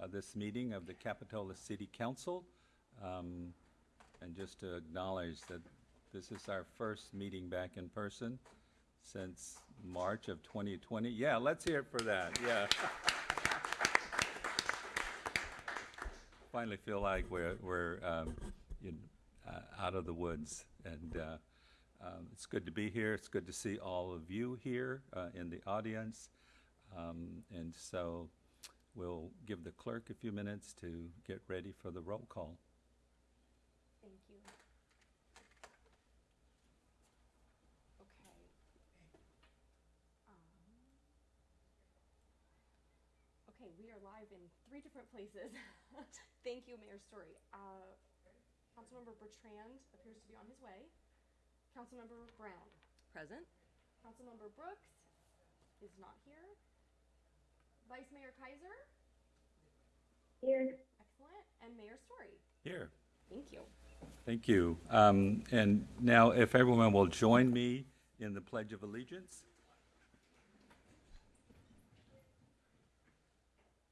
uh, this meeting of the Capitola City Council. Um, And just to acknowledge that this is our first meeting back in person since March of 2020. Yeah, let's hear it for that, yeah. Finally feel like we're, we're, um, you know, uh, out of the woods. And uh, um, it's good to be here. It's good to see all of you here uh, in the audience. Um, And so we'll give the clerk a few minutes to get ready for the roll call. Thank you. Okay. Um, Okay, we are live in three different places. Thank you, Mayor Storey. Uh, Councilmember Bertrand appears to be on his way. Councilmember Brown. Present. Councilmember Brooks is not here. Vice Mayor Keiser. Here. Excellent. And Mayor Storey. Here. Thank you. Thank you. Um, And now, if everyone will join me in the Pledge of Allegiance.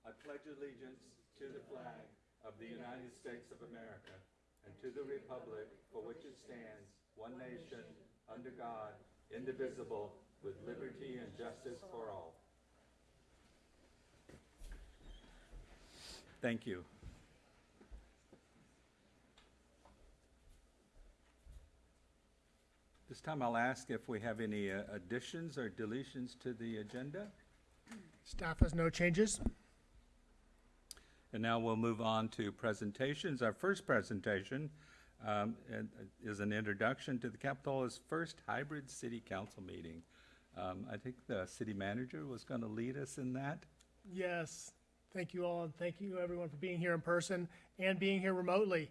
I pledge allegiance to the flag of the United States of America and to the republic for which it stands, one nation, under God, indivisible, with liberty and justice for all. Thank you. This time I'll ask if we have any uh, additions or deletions to the agenda. Staff has no changes. And now we'll move on to presentations. Our first presentation um, uh, is an introduction to the Capitola's first hybrid city council meeting. Um, I think the city manager was going to lead us in that. Yes, thank you all, and thank you everyone for being here in person and being here remotely.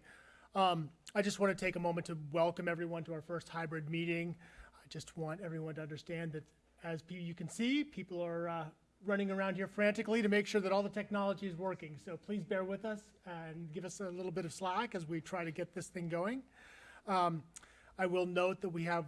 Um, I just want to take a moment to welcome everyone to our first hybrid meeting. I just want everyone to understand that, as you can see, people are uh, running around here frantically to make sure that all the technology is working. So please bear with us and give us a little bit of slack as we try to get this thing going. Um, I will note that we have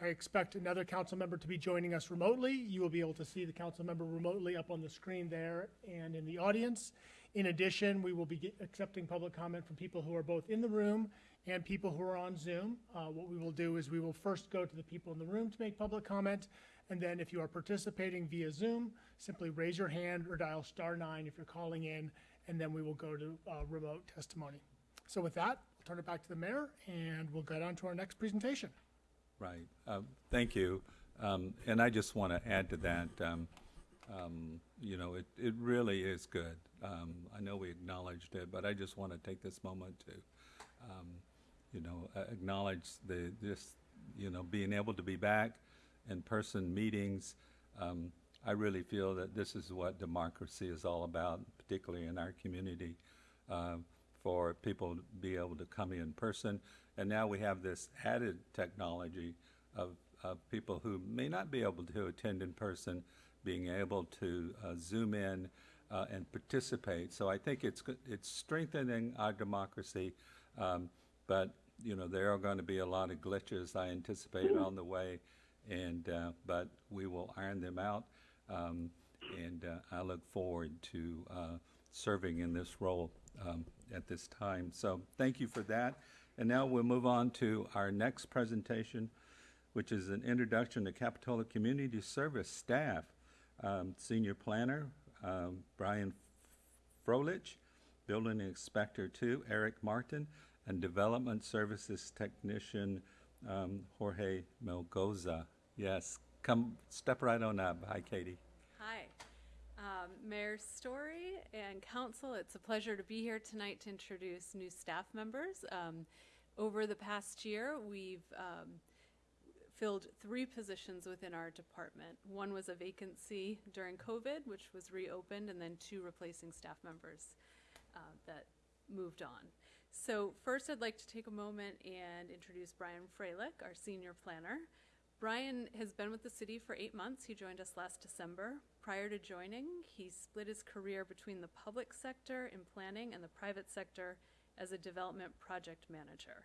I expect another council member to be joining us remotely. You will be able to see the council member remotely up on the screen there and in the audience. In addition, we will be accepting public comment from people who are both in the room and people who are on Zoom. Uh, What we will do is we will first go to the people in the room to make public comment, and then if you are participating via Zoom, simply raise your hand or dial star nine if you're calling in, and then we will go to uh, remote testimony. So with that, I'll turn it back to the mayor, and we'll get on to our next presentation. Right. Um, Thank you. Um, And I just want to add to that, um, um, you know, it, it really is good. Um, I know we acknowledged it, but I just want to take this moment to, um, you know, acknowledge the, this, you know, being able to be back in-person meetings. Um, I really feel that this is what democracy is all about, particularly in our community, uh, for people to be able to come in person. And now we have this added technology of, of people who may not be able to attend in person, being able to uh, zoom in uh, and participate. So I think it's, it's strengthening our democracy. Um, But, you know, there are going to be a lot of glitches, I anticipate, on the way. And, uh, but we will iron them out. Um, And uh, I look forward to uh, serving in this role um, at this time. So thank you for that. And now we'll move on to our next presentation, which is an introduction to Capitola Community Service staff. Um, Senior Planner, um, Brian Frolich, Building Inspector Two, Eric Martin, and Development Services Technician, um, Jorge Melgoza. Yes, come, step right on up. Hi, Katie. Hi, um, Mayor Storey and Council. It's a pleasure to be here tonight to introduce new staff members. Um, over the past year, we've um, filled three positions within our department. One was a vacancy during COVID, which was reopened, and then two replacing staff members uh, that moved on. So first, I'd like to take a moment and introduce Brian Freilich, our senior planner. Brian has been with the city for eight months. He joined us last December. Prior to joining, he split his career between the public sector in planning and the private sector as a development project manager.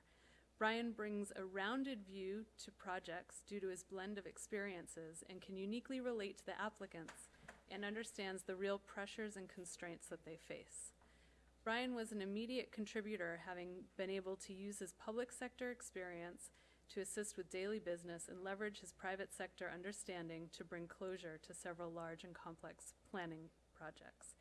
Brian brings a rounded view to projects due to his blend of experiences and can uniquely relate to the applicants and understands the real pressures and constraints that they face. Brian was an immediate contributor, having been able to use his public sector experience to assist with daily business and leverage his private sector understanding to bring closure to several large and complex planning projects.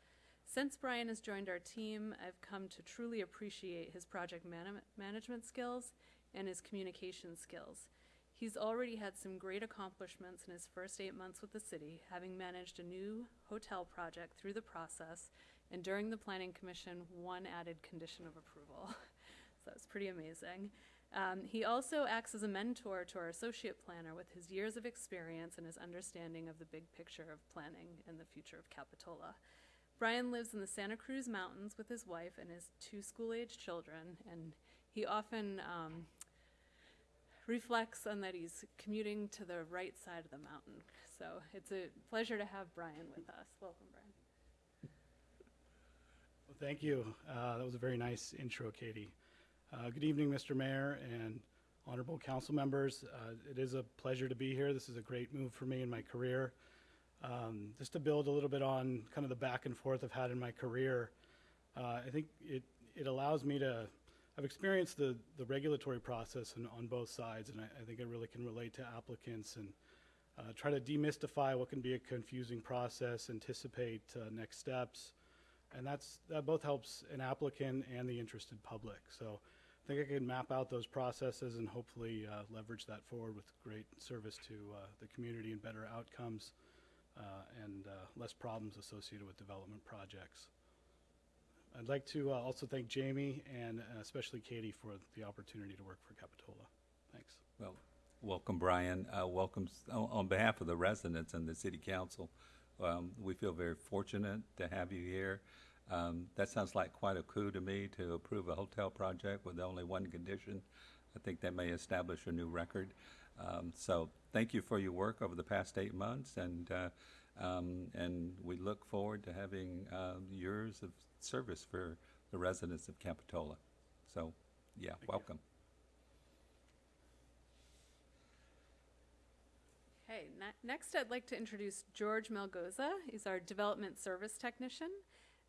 Since Brian has joined our team, I've come to truly appreciate his project man- management skills and his communication skills. He's already had some great accomplishments in his first eight months with the city, having managed a new hotel project through the process, and during the planning commission, one added condition of approval. so it's pretty amazing. Um, he also acts as a mentor to our associate planner with his years of experience and his understanding of the big picture of planning and the future of Capitola. Brian lives in the Santa Cruz Mountains with his wife and his two school age children, and he often um, reflects on that he's commuting to the right side of the mountain. So it's a pleasure to have Brian with us. Welcome, Brian. Well, thank you. Uh, that was a very nice intro, Katie. Uh, good evening, Mr. Mayor and honorable council members. Uh, it is a pleasure to be here. This is a great move for me in my career. Um, just to build a little bit on kind of the back and forth I've had in my career, uh, I think it, it allows me to, I've experienced the, the regulatory process on, on both sides, and I, I think I really can relate to applicants and uh, try to demystify what can be a confusing process, anticipate uh, next steps, and that's that both helps an applicant and the interested public. So I think I can map out those processes and hopefully uh, leverage that forward with great service to uh, the community and better outcomes uh, and uh, less problems associated with development projects. I'd like to uh, also thank Jamie and uh, especially Katie for the opportunity to work for Capitola. Thanks. Well, welcome, Brian. Uh, welcome on, on behalf of the residents and the city council. Um, we feel very fortunate to have you here. Um, that sounds like quite a coup to me to approve a hotel project with only one condition. I think that may establish a new record. Um, so thank you for your work over the past eight months, and uh, um, and we look forward to having uh, years of service for the residents of Capitola. So, yeah, welcome. Okay, ne- next I'd like to introduce George Melgoza. He's our development service technician.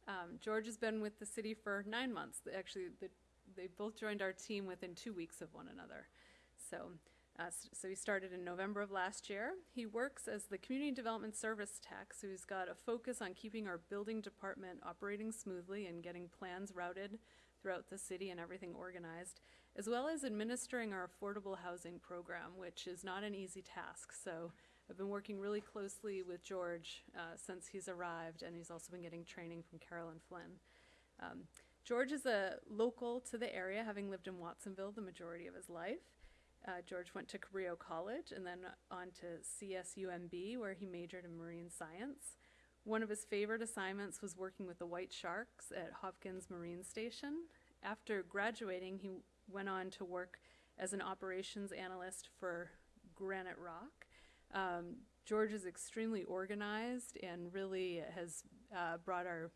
Um, George has been with the city for nine months. Actually, the, they both joined our team within two weeks of one another. So, uh, so he started in November of last year. He works as the community development service tech, so he's got a focus on keeping our building department operating smoothly and getting plans routed throughout the city and everything organized, as well as administering our affordable housing program, which is not an easy task. So I've been working really closely with George uh, since he's arrived, and he's also been getting training from Carolyn Flynn. Um, George is a local to the area, having lived in Watsonville the majority of his life. Uh, George went to Cabrillo College and then on to CSUMB, where he majored in marine science. One of his favorite assignments was working with the White Sharks at Hopkins Marine Station. After graduating, he went on to work as an operations analyst for Graniterock. Um, George is extremely organized and really has uh, brought our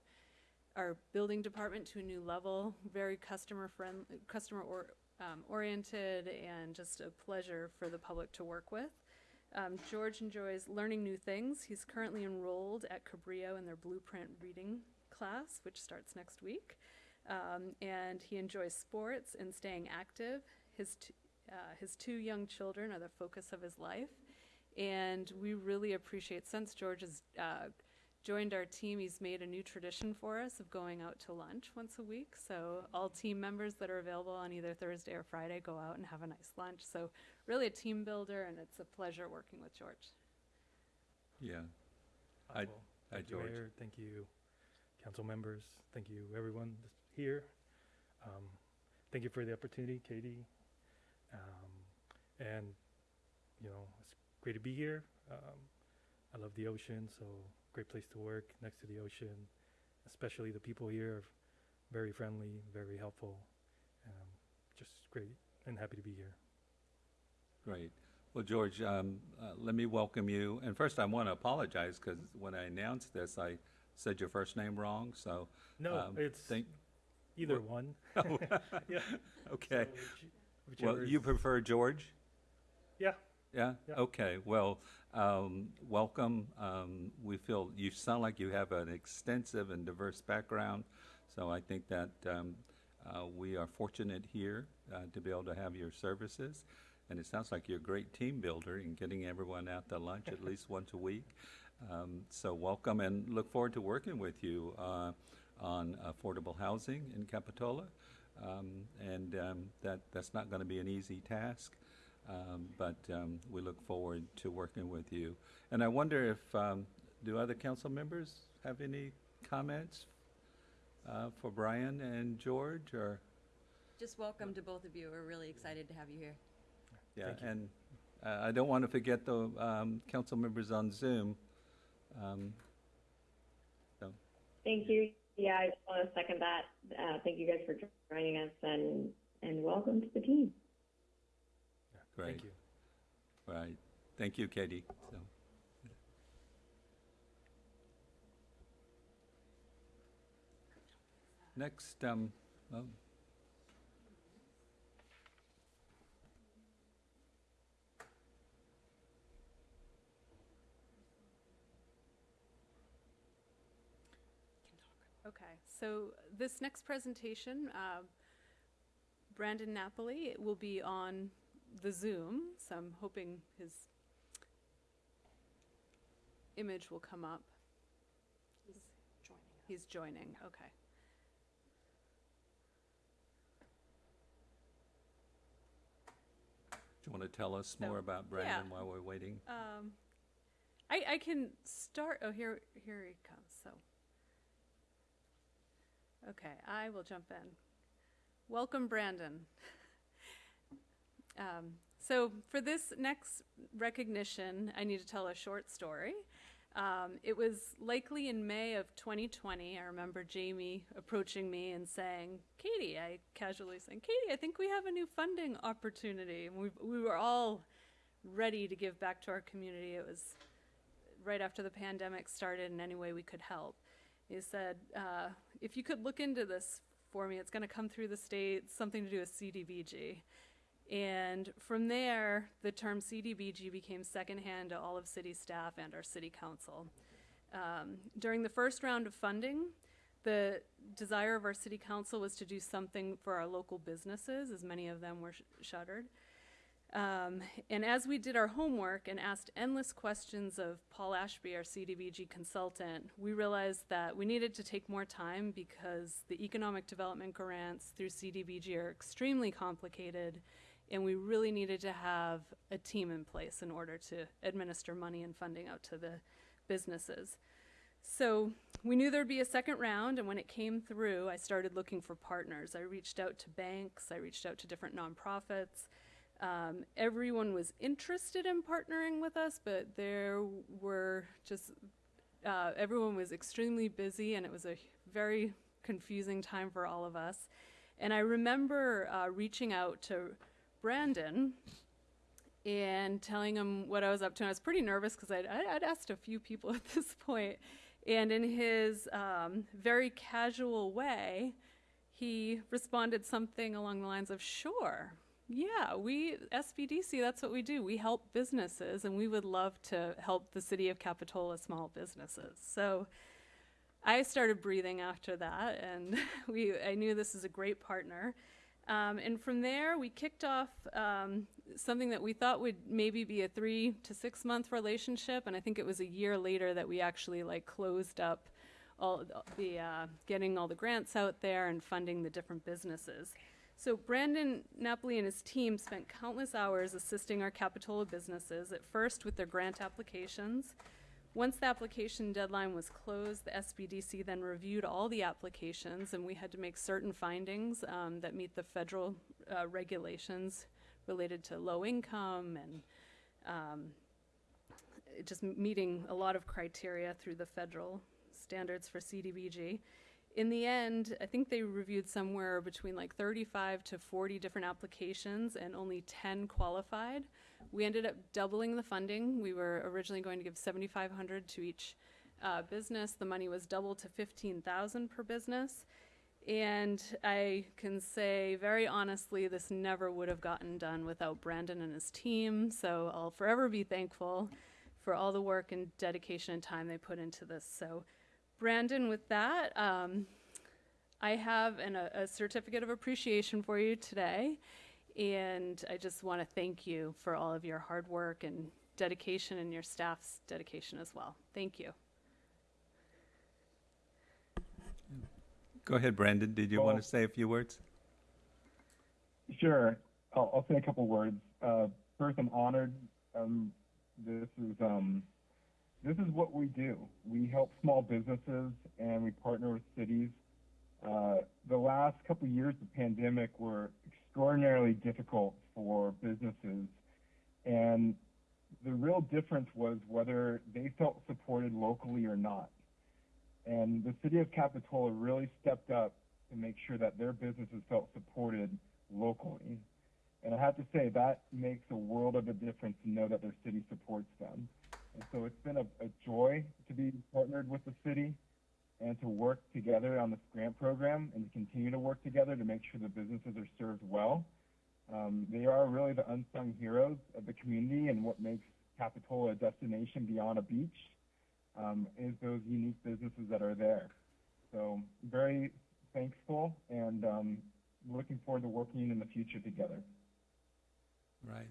our building department to a new level. Very customer friend, customer or, um, oriented, and just a pleasure for the public to work with. Um, George enjoys learning new things. He's currently enrolled at Cabrillo in their blueprint reading class, which starts next week. Um, and he enjoys sports and staying active. His, uh, his two young children are the focus of his life. And we really appreciate, since George has uh, joined our team, he's made a new tradition for us of going out to lunch once a week. So all team members that are available on either Thursday or Friday go out and have a nice lunch. So really a team builder, and it's a pleasure working with George. Yeah. Hi- Well, hi, Thank you, George. Mayor. Thank you, council members. Thank you, everyone here. Um, thank you for the opportunity, Katie. Um, and, you know, it's great to be here. Um, I love the ocean, so great place to work next to the ocean. Especially the people here, are very friendly, very helpful. Um, just great and happy to be here. Great. Well, George, um, uh, let me welcome you. And first, I want to apologize because when I announced this, I said your first name wrong. So, No, um, it's either one. yeah. okay. So Well, you prefer George? Yeah. Yeah? Yeah. Okay. Well, um, welcome. Um, we feel you sound like you have an extensive and diverse background, so I think that um, uh, we are fortunate here uh, to be able to have your services. And it sounds like you're a great team builder in getting everyone out to lunch at least once a week. Um, so welcome and look forward to working with you uh, on affordable housing in Capitola. Um, and um, that that's not going to be an easy task, um, but um, we look forward to working with you. And I wonder if um, do other council members have any comments uh, for Brian and George, or Just welcome to both of you. We're really excited to have you here. yeah, Thank you. and uh, I don't want to forget the um, council members on Zoom. Um, Thank you. Yeah, I just want to second that. Uh, thank you guys for joining us and, and welcome to the team. Great, Thank you. right? Thank you, Katie. So. Next, um, oh, Okay, so this next presentation, uh, Brandon Napoli will be on the Zoom, so I'm hoping his image will come up. He's joining us. He's joining, okay. do you want to tell us more about Brandon while we're waiting? Um, I, I can start, oh, here, here he comes, so. Okay, I will jump in. Welcome, Brandon. Um, so for this next recognition, I need to tell a short story. Um, it was likely in May of 2020. I remember Jamie approaching me and saying, Katie, I casually saying, Katie, I think we have a new funding opportunity. And we, we were all ready to give back to our community. It was right after the pandemic started in any way we could help. He said, uh, if you could look into this for me, it's going to come through the state, something to do with CDBG. And from there, the term CDBG became secondhand to all of city staff and our city council. Um, during the first round of funding, the desire of our city council was to do something for our local businesses, as many of them were sh- shuttered. Um, and as we did our homework and asked endless questions of Paul Ashby, our CDBG consultant, we realized that we needed to take more time because the economic development grants through CDBG are extremely complicated, and we really needed to have a team in place in order to administer money and funding out to the businesses. So we knew there'd be a second round, and when it came through, I started looking for partners. I reached out to banks, I reached out to different nonprofits. Um, everyone was interested in partnering with us, but there were just, uh, everyone was extremely busy, and it was a very confusing time for all of us. And I remember uh, reaching out to Brandon and telling him what I was up to. And I was pretty nervous because I'd, I'd asked a few people at this point. And in his um, very casual way, he responded something along the lines of, Sure, yeah, we, SBDC, that's what we do. We help businesses, and we would love to help the city of Capitola small businesses. So I started breathing after that, and we, I knew this is a great partner. Um, and from there, we kicked off um, something that we thought would maybe be a three to six month relationship, and I think it was a year later that we actually like closed up all the uh, getting all the grants out there and funding the different businesses. So Brandon Napoli and his team spent countless hours assisting our Capitola businesses, at first with their grant applications. Once the application deadline was closed, the SBDC then reviewed all the applications, and we had to make certain findings um, that meet the federal uh, regulations related to low income and um, just meeting a lot of criteria through the federal standards for CDBG. In the end, I think they reviewed somewhere between like 35 to 40 different applications and only 10 qualified. We ended up doubling the funding. We were originally going to give 7,500 to each uh, business. The money was doubled to 15,000 per business. And I can say very honestly, this never would have gotten done without Brandon and his team. So I'll forever be thankful for all the work and dedication and time they put into this. So, Brandon, with that, um, I have an, a, a certificate of appreciation for you today. And I just want to thank you for all of your hard work and dedication and your staff's dedication as well. Thank you. Go ahead, Brandon. Did you want to say a few words? Sure. I'll, I'll say a couple words. Uh, first, I'm honored. Um, this is um, this is what we do. We help small businesses and we partner with cities. Uh, the last couple years of the pandemic were extraordinarily difficult for businesses, and the real difference was whether they felt supported locally or not. And the city of Capitola really stepped up to make sure that their businesses felt supported locally. And I have to say that makes a world of a difference to know that their city supports them. So it's been a, a joy to be partnered with the city and to work together on this grant program and to continue to work together to make sure the businesses are served well. Um, they are really the unsung heroes of the community and what makes Capitola a destination beyond a beach um, is those unique businesses that are there. So very thankful and um, looking forward to working in the future together. Right.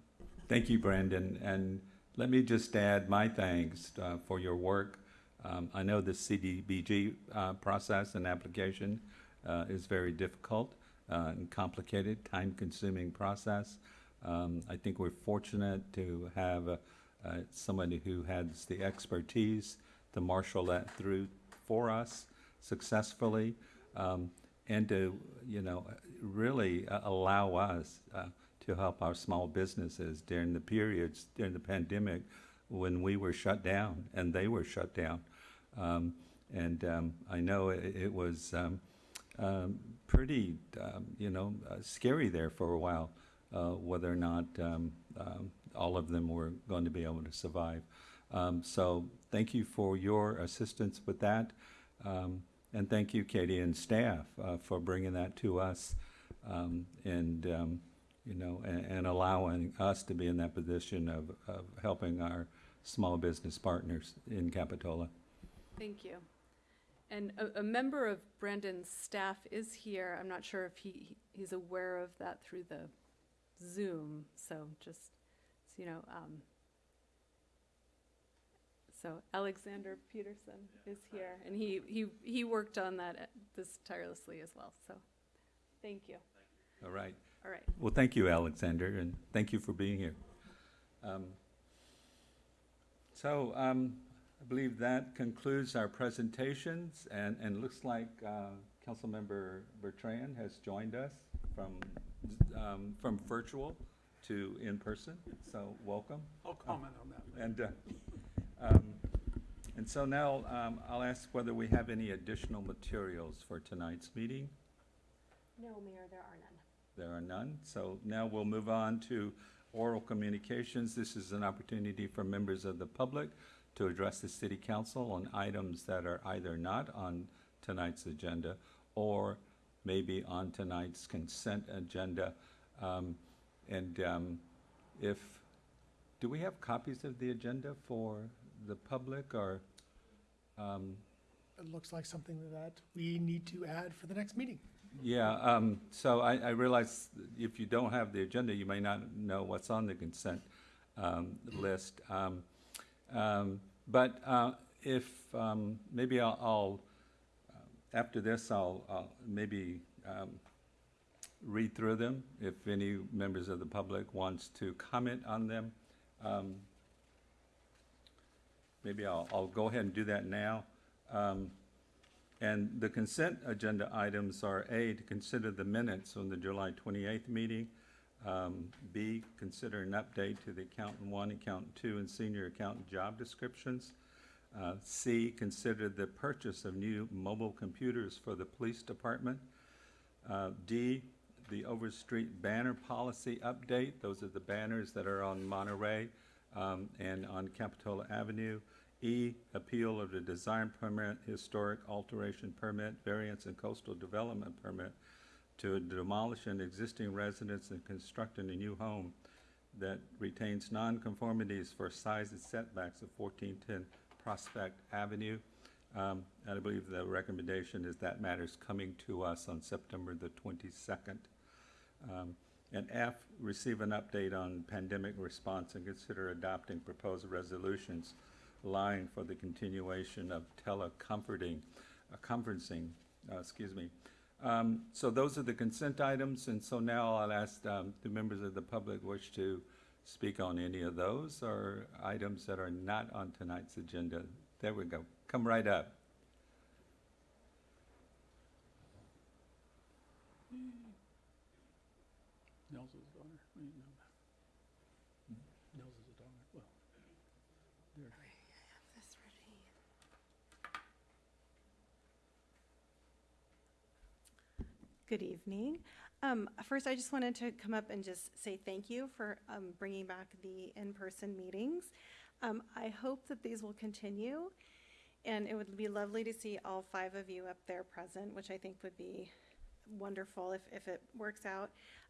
Thank you, Brandon. And let me just add my thanks uh, for your work. Um, I know the CDBG uh, process and application uh, is very difficult uh, and complicated, time-consuming process. Um, I think we're fortunate to have uh, uh, somebody who has the expertise to marshal that through for us successfully um, and to, you know, really allow us to help our small businesses during the periods, during the pandemic, when we were shut down and they were shut down. Um, and um, I know it, it was um, um, pretty, um, you know, uh, scary there for a while, uh, whether or not all of them were going to be able to survive. So thank you for your assistance with that. And thank you, Katie and staff, uh, for bringing that to us and, you know, and, and allowing us to be in that position of, of helping our small business partners in Capitola. Thank you. And a, a member of Brandon's staff is here. I'm not sure if he, he's aware of that through the Zoom, so just, so you know, um, so Alexander Peterson is here, and he, he, he worked on that, uh, this tirelessly as well, so, thank you. All right. All right. Well, thank you, Alexander, and thank you for being here. Um, So um, I believe that concludes our presentations, and, and looks like uh, Councilmember Bertrand has joined us from, um, from virtual to in-person, so welcome. I'll comment on that. And, uh, um, and so now um, I'll ask whether we have any additional materials for tonight's meeting. No, Mayor, there are none. There are none. So now we'll move on to oral communications. This is an opportunity for members of the public to address the city council on items that are either not on tonight's agenda or maybe on tonight's consent agenda. Um, And um, if, do we have copies of the agenda for the public or? um, It looks like something that we need to add for the next meeting. Yeah, um, so I, I realize if you don't have the agenda, you may not know what's on the consent, um, list. Um, um, but, uh, if, um, maybe I'll, I'll, uh, after this, I'll, I'll maybe, um, read through them if any members of the public wants to comment on them. Um, maybe I'll, I'll go ahead and do that now. Um, and the consent agenda items are A, to consider the minutes on the July 28th meeting. Um, B, consider an update to the accountant one, accountant two, and senior accountant job descriptions. Uh, C, consider the purchase of new mobile computers for the police department. Uh, D, the Overstreet banner policy update. Those are the banners that are on Monterey um, and on Capitola Avenue. E, appeal of the design permit, historic alteration permit, variance and coastal development permit to demolish an existing residence and construct a new home that retains nonconformities for size and setbacks of 1410 Prospect Avenue. Um, And I believe the recommendation is that matter's coming to us on September the 22nd. Um, And F, receive an update on pandemic response and consider adopting proposed resolutions allowing for the continuation of telecomforting, uh, conferencing, uh, excuse me. Um, So those are the consent items, and so now I'll ask, um, do members of the public wish to speak on any of those or items that are not on tonight's agenda? There we go. Come right up. Nelson's daughter. Nelson's daughter. Well, there. Good evening. Um, First, I just wanted to come up and just say thank you for um, bringing back the in-person meetings. Um, I hope that these will continue, and it would be lovely to see all five of you up there present, which I think would be wonderful if, if it works out.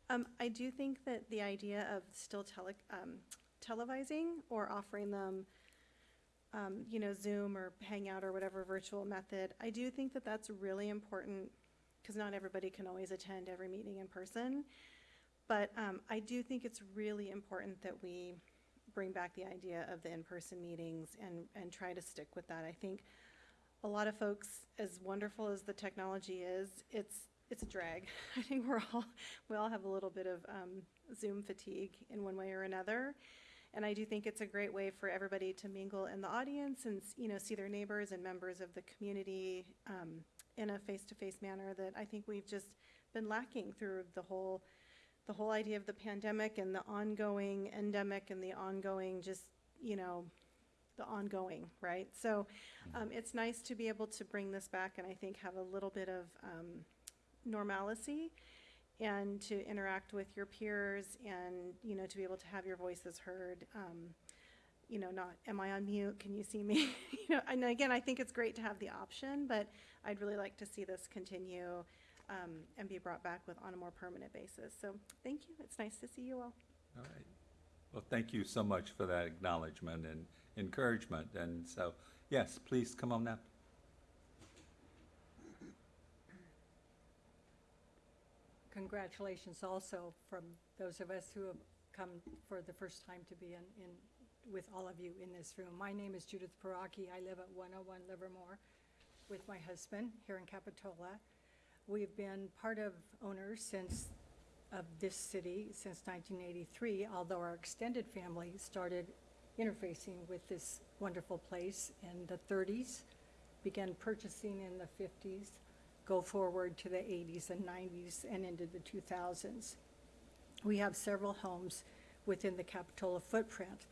Um, I do think that the idea of still tele, um, televising or offering them um, you know, Zoom or Hangout or whatever virtual method, I do think that that's really important because not everybody can always attend every meeting in person. But um, I do think it's really important that we bring back the idea of the in-person meetings and, and try to stick with that. I think a lot of folks, as wonderful as the technology is, it's, it's a drag. I think we're all, we all have a little bit of um, Zoom fatigue in one way or another. And I do think it's a great way for everybody to mingle in the audience and, you know, see their neighbors and members of the community um, in a face-to-face manner that I think we've just been lacking through the whole, the whole idea of the pandemic and the ongoing endemic and the ongoing just, you know, the ongoing, right? So um, it's nice to be able to bring this back and I think have a little bit of um, normalcy and to interact with your peers and, you know, to be able to have your voices heard. Um, you know, not, am I on mute? Can you see me? you know, and again, I think it's great to have the option, but I'd really like to see this continue um, and be brought back with on a more permanent basis. So thank you. It's nice to see you all. All right. Well, thank you so much for that acknowledgement and encouragement. And so, yes, please come on up. Congratulations also from those of us who have come for the first time to be in, in, with all of you in this room. My name is Judith Paraki. I live at 101 Livermore with my husband here in Capitola. We've been part of owners since, of this city since 1983, although our extended family started interfacing with this wonderful place in the 30s, began purchasing in the 50s, go forward to the 80s and 90s and into the 2000s. We have several homes within the Capitola footprint.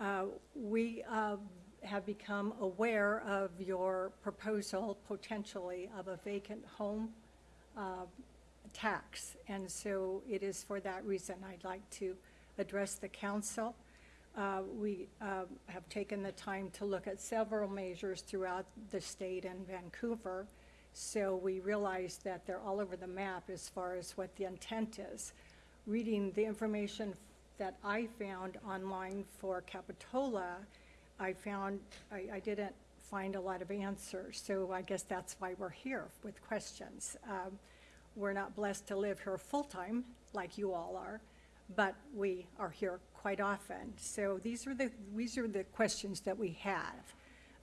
Uh, We uh, have become aware of your proposal potentially of a vacant home uh, tax. And so it is for that reason I'd like to address the council. Uh, We um, have taken the time to look at several measures throughout the state and Vancouver. So we realize that they're all over the map as far as what the intent is. Reading the information that I found online for Capitola, I found, I, I didn't find a lot of answers. So I guess that's why we're here with questions. Um, We're not blessed to live here full-time like you all are, but we are here quite often. So these are the, these are the questions that we have.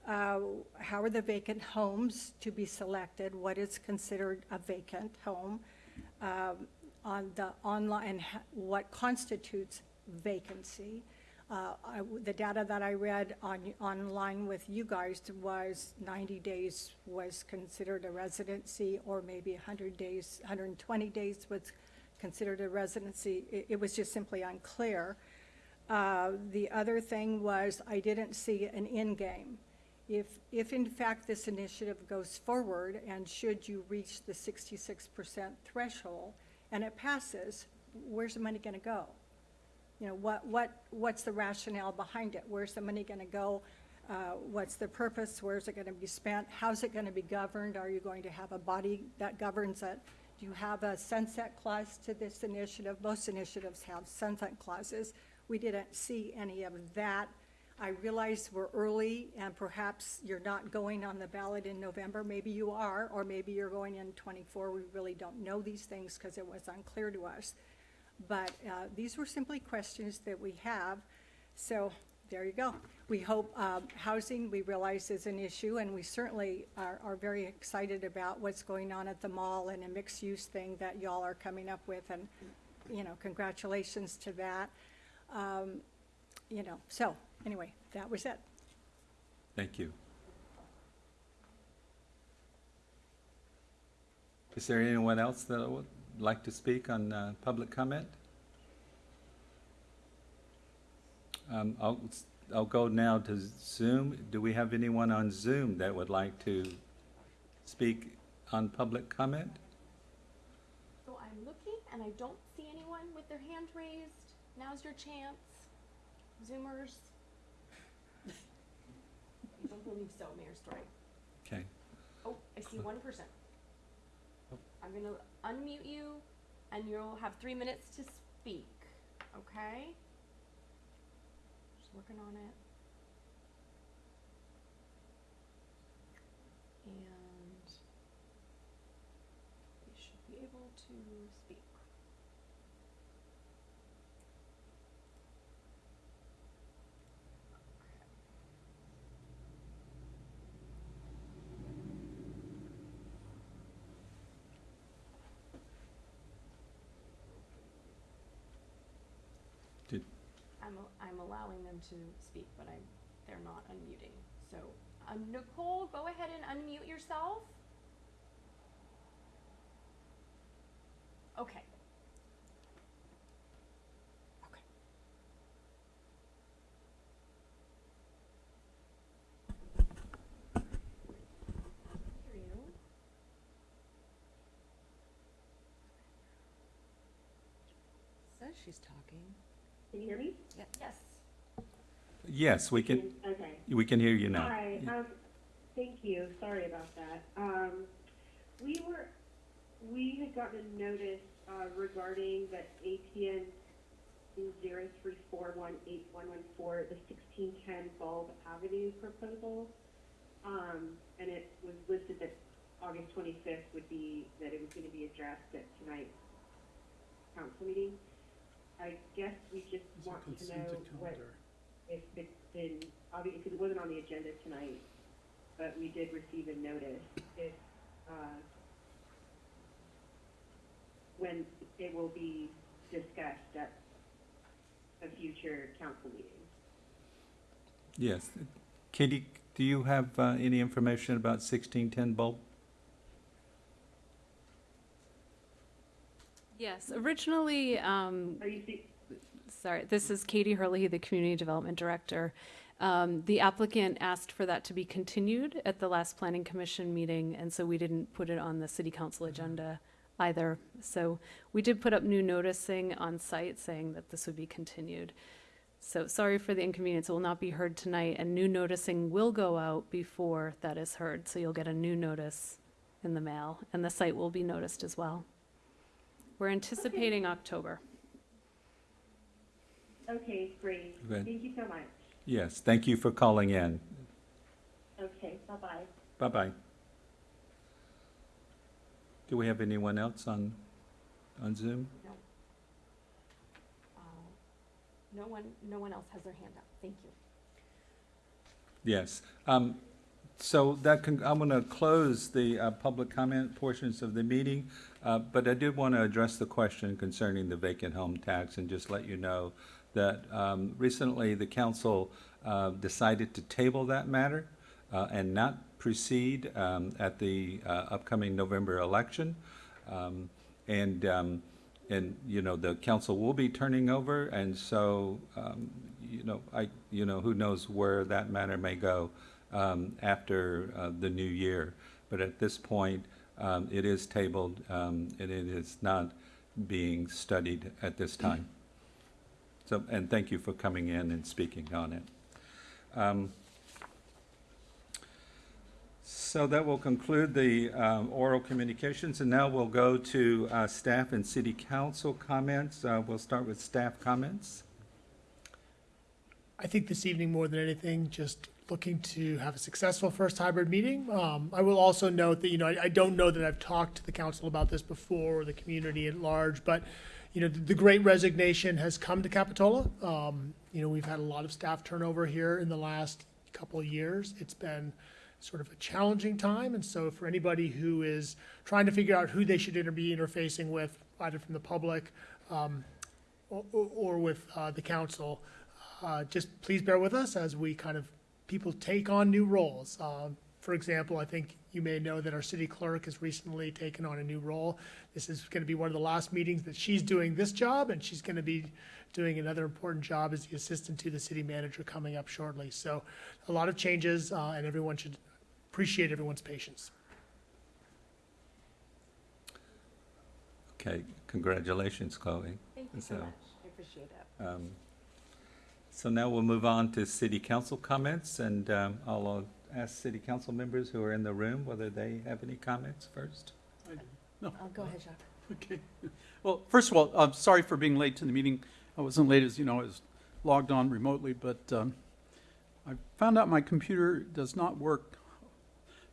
Uh, How are the vacant homes to be selected? What is considered a vacant home? Um, On the online, and what constitutes vacancy? Uh, I The data that I read on, online with you guys was 90 days was considered a residency, or maybe 100 days, 120 days was considered a residency. It, it was just simply unclear. Uh, The other thing was, I didn't see an end game. If, if in fact this initiative goes forward, and should you reach the 66% threshold, and it passes, where's the money going to go? You know, what, what, what's the rationale behind it? Where's the money going to go? Uh, What's the purpose? Where's it going to be spent? How's it going to be governed? Are you going to have a body that governs it? Do you have a sunset clause to this initiative? Most initiatives have sunset clauses. we didn't see any of that. I realize we're early and perhaps you're not going on the ballot in November. Maybe you are, or maybe you're going in twenty-four. We really don't know these things because it was unclear to us. But uh, these were simply questions that we have. So there you go. We hope um, housing, we realize is an issue, and we certainly are, are very excited about what's going on at the mall and a mixed-use thing that y'all are coming up with, and, you know, congratulations to that. Um, You know, so, anyway, that was it. Thank you. Is there anyone else that would like to speak on uh, public comment? Um, I'll, I'll go now to Zoom. Do we have anyone on Zoom that would like to speak on public comment? So I'm looking and I don't see anyone with their hand raised. Now's your chance. Zoomers. I don't believe so, Mayor Storey. Okay. Oh, I see one person. Oh. I'm gonna unmute you and you'll have three minutes to speak, okay? Just working on it. And you should be able to speak. Did, I'm, allowing them to speak, but I'm, they're not unmuting. So, um, Nicole, go ahead and unmute yourself. Okay. Okay. Hear you. Says she's talking. Can you hear me? Yes. yes, we can, Okay. we can hear you now. Hi, um, thank you, sorry about that. Um, we were, we had gotten a notice, uh, regarding the APN zero three four one eight one one four, the sixteen ten Bulb Avenue proposal. Um, and it was listed that August twenty-fifth would be, that it was gonna be addressed at tonight's council meeting. I guess we just want to know what if it's been, obviously, because it wasn't on the agenda tonight, but we did receive a notice, if, uh, when it will be discussed at a future council meeting. Yes. Katie, do you have uh, any information about 1610 bulb? Yes, originally, um, Are you see, sorry, this is Katie Herlihy, the Community Development Director. Um, the applicant asked for that to be continued at the last Planning Commission meeting, and so we didn't put it on the City Council agenda either. So we did put up new noticing on site saying that this would be continued. So sorry for the inconvenience, it will not be heard tonight, and new noticing will go out before that is heard. So you'll get a new notice in the mail, and the site will be noticed as well. We're anticipating October. okay, great, Good. thank you so much. Yes, thank you for calling in. Okay, bye-bye. Bye-bye. Do we have anyone else on, on Zoom? No. Uh, No one, no one else has their hand up. Thank you. Yes. Um, So that, can- I'm going to close the uh, public comment portions of the meeting, uh, but I did want to address the question concerning the vacant home tax and just let you know that um, recently the council uh, decided to table that matter uh, and not proceed um, at the uh, upcoming November election. Um, And, um, and, you know, the council will be turning over, and so, um, you know, I, you know, who knows where that matter may go um, after uh, the new year. But at this point, um, it is tabled, um, and it is not being studied at this time. So, and thank you for coming in and speaking on it. Um, So that will conclude the um, oral communications, and now we'll go to uh, staff and city council comments. Uh, We'll start with staff comments. I think this evening, more than anything, just looking to have a successful first hybrid meeting. Um, I will also note that, you know, I, I don't know that I've talked to the council about this before, or the community at large, but, you know, the, the great resignation has come to Capitola. Um, you know, we've had a lot of staff turnover here in the last couple of years. It's been sort of a challenging time, and so for anybody who is trying to figure out who they should inter- be interfacing with, either from the public, um, or, or- with, uh, the council, uh, just please bear with us as we kind of, people take on new roles. Um, For example, I think you may know that our city clerk has recently taken on a new role. This is going to be one of the last meetings that she's doing this job, and she's going to be doing another important job as the assistant to the city manager coming up shortly. So a lot of changes, uh, and everyone should appreciate everyone's patience. Okay, congratulations, Chloe. Thank you so So, much. I appreciate it. Um, So now we'll move on to city council comments, and um, I'll uh, ask city council members who are in the room whether they have any comments first. Oh, go ahead, Jacques. Okay. Well, first of all, I'm sorry for being late to the meeting. I wasn't late, as you know, I was logged on remotely, but um, I found out my computer does not work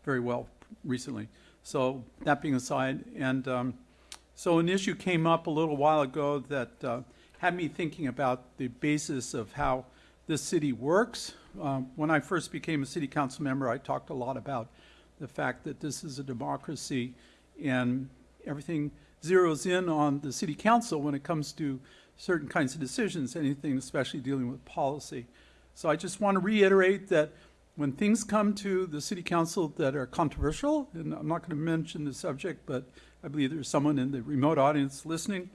very well recently. So that being aside, and um, so an issue came up a little while ago that uh, had me thinking about the basis of how this city works. Um, When I first became a city council member, I talked a lot about the fact that this is a democracy and everything zeroes in on the city council when it comes to certain kinds of decisions, anything especially dealing with policy. So I just want to reiterate that when things come to the city council that are controversial, and I'm not going to mention the subject, but I believe there's someone in the remote audience listening,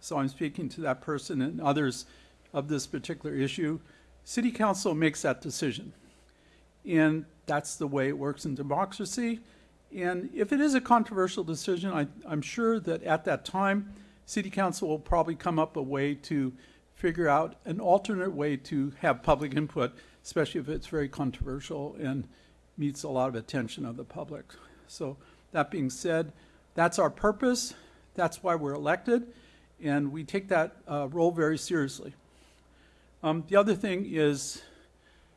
so I'm speaking to that person and others of this particular issue. City council makes that decision. And that's the way it works in democracy. And if it is a controversial decision, I, I'm sure that at that time, city council will probably come up a way to figure out an alternate way to have public input, especially if it's very controversial and meets a lot of attention of the public. So that being said, that's our purpose. That's why we're elected, and we take that uh, role very seriously. Um, the other thing is,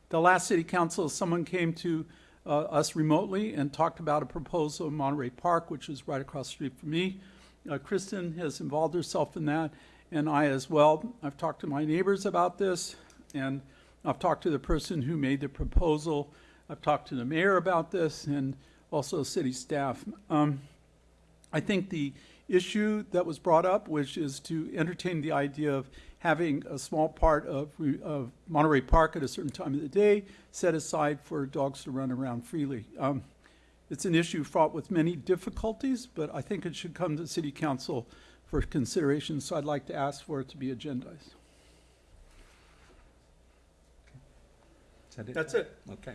the last city council, someone came to uh, us remotely and talked about a proposal in Monterey Park, which is right across the street from me. Uh, Kristen has involved herself in that, and I as well. I've talked to my neighbors about this, and I've talked to the person who made the proposal. I've talked to the mayor about this, and also city staff. Um, I think the issue that was brought up, which is to entertain the idea of having a small part of, of Monterey Park at a certain time of the day set aside for dogs to run around freely. Um, it's an issue fraught with many difficulties, but I think it should come to city council for consideration, so I'd like to ask for it to be agendized. Is that it? That's it. Okay.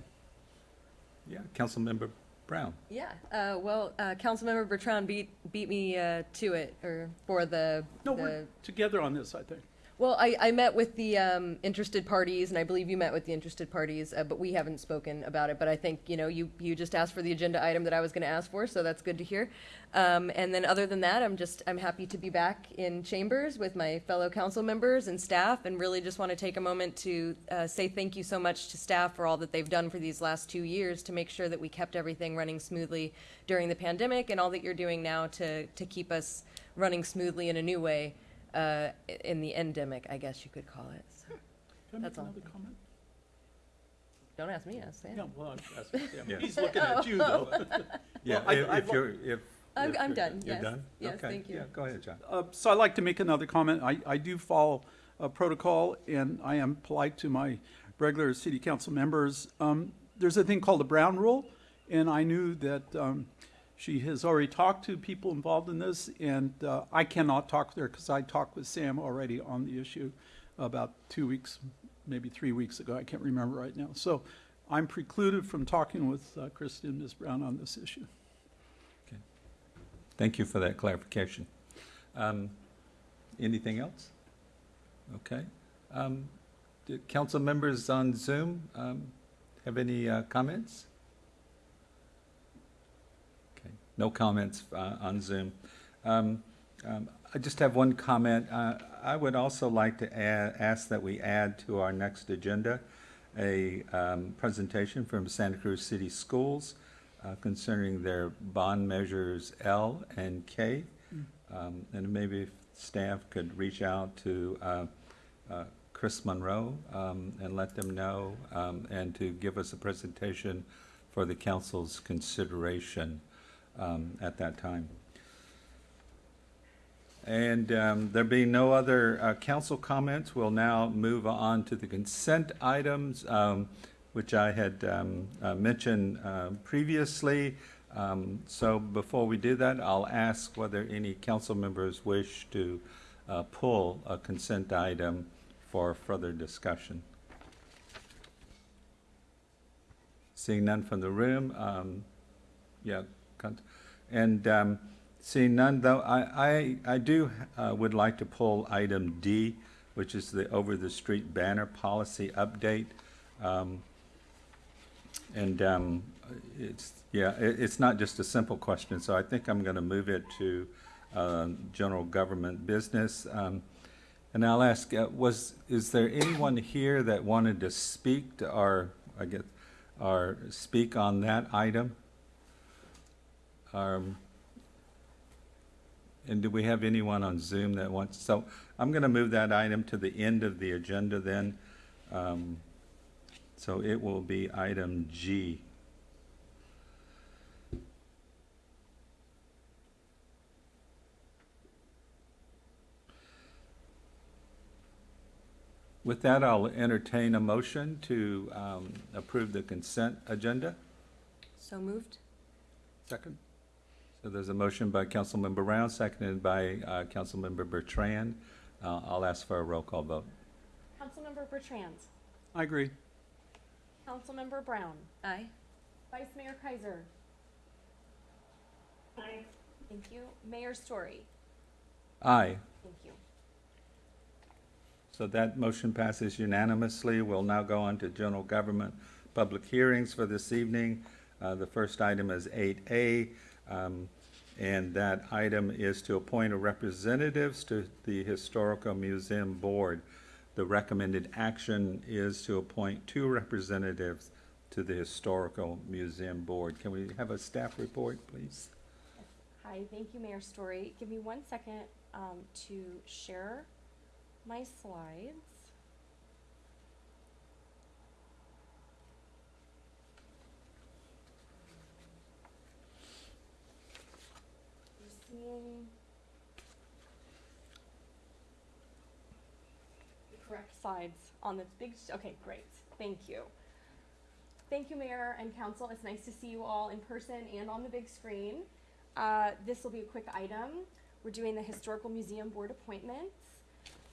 Yeah, Councilmember Brown. Yeah, uh, well, uh, Councilmember Bertrand beat, beat me, uh, to it, or for the, No, the we're together on this, I think. Well, I, I met with the um, interested parties, and I believe you met with the interested parties, uh, but we haven't spoken about it. But I think you know you you just asked for the agenda item that I was going to ask for, so that's good to hear. Um, and then other than that, I'm just I'm happy to be back in chambers with my fellow council members and staff, and really just want to take a moment to uh, say thank you so much to staff for all that they've done for these last two years to make sure that we kept everything running smoothly during the pandemic, and all that you're doing now to to keep us running smoothly in a new way uh, in the endemic, I guess you could call it. So, Can I That's make all. another comment? don't ask me, ask Sam. Yeah, well, I'm asking Sam. Yeah. He's looking at you, though. Yeah, I- if I'd if li- you're, if. I'm- if I'm you're- done, You're yes. done? Yes, Okay. thank you. Yeah, go ahead, John. Uh, So I'd like to make another comment. I, I do follow uh, protocol, and I am polite to my regular city council members. Um, There's a thing called the Brown Rule, and I knew that um, she has already talked to people involved in this, and uh, I cannot talk there because I talked with Sam already on the issue about two weeks, maybe three weeks ago. I can't remember right now. So I'm precluded from talking with uh, Kristen and Ms. Brown on this issue. Okay. Thank you for that clarification. Um, Anything else? Okay. Um, Do council members on Zoom um, have any uh, comments? Okay, no comments uh, on Zoom. Um, Um, I just have one comment. Uh, I would also like to add, ask that we add to our next agenda a um, presentation from Santa Cruz City Schools uh, concerning their bond measures L and K. Um, And maybe if staff could reach out to uh, uh, Kris Munro um, and let them know, um, and to give us a presentation for the council's consideration um, at that time. And um, there being no other uh, council comments, we'll now move on to the consent items, um, which I had um, uh, mentioned uh, previously. Um, So before we do that, I'll ask whether any council members wish to uh, pull a consent item for further discussion. Seeing none from the room, um, yeah, and um, seeing none, though, I, I, I do, uh, would like to pull item D, which is the over-the-street banner policy update. Um, And um, it's, yeah, it, it's not just a simple question, so I think I'm gonna move it to um, general government business. Um, And I'll ask, uh, was, is there anyone here that wanted to speak to, or, I guess, or speak on that item? Um, And do we have anyone on Zoom that wants, so I'm going to move that item to the end of the agenda then. Um, So it will be item G. With that, I'll entertain a motion to um, approve the consent agenda. So moved? Second. So there's a motion by Councilmember Brown, seconded by uh, Councilmember Bertrand. Uh, I'll ask for a roll call vote. Councilmember Bertrand. I agree. Councilmember Brown. Aye. Vice Mayor Keiser. Aye. Thank you. Mayor Storey. Aye. Thank you. So that motion passes unanimously. We'll now go on to general government public hearings for this evening. Uh, The first item is 8A, um, and that item is to appoint a representatives to the Historical Museum Board. The recommended action is to appoint two representatives to the Historical Museum Board. Can we have a staff report, please? Hi, thank you, Mayor Storey. Give me one second um, to share my slides. You're correct slides on this big, okay, great, thank you. Thank you, Mayor and Council. It's nice to see you all in person and on the big screen. Uh, this will be a quick item. We're doing the Historical Museum Board appointments.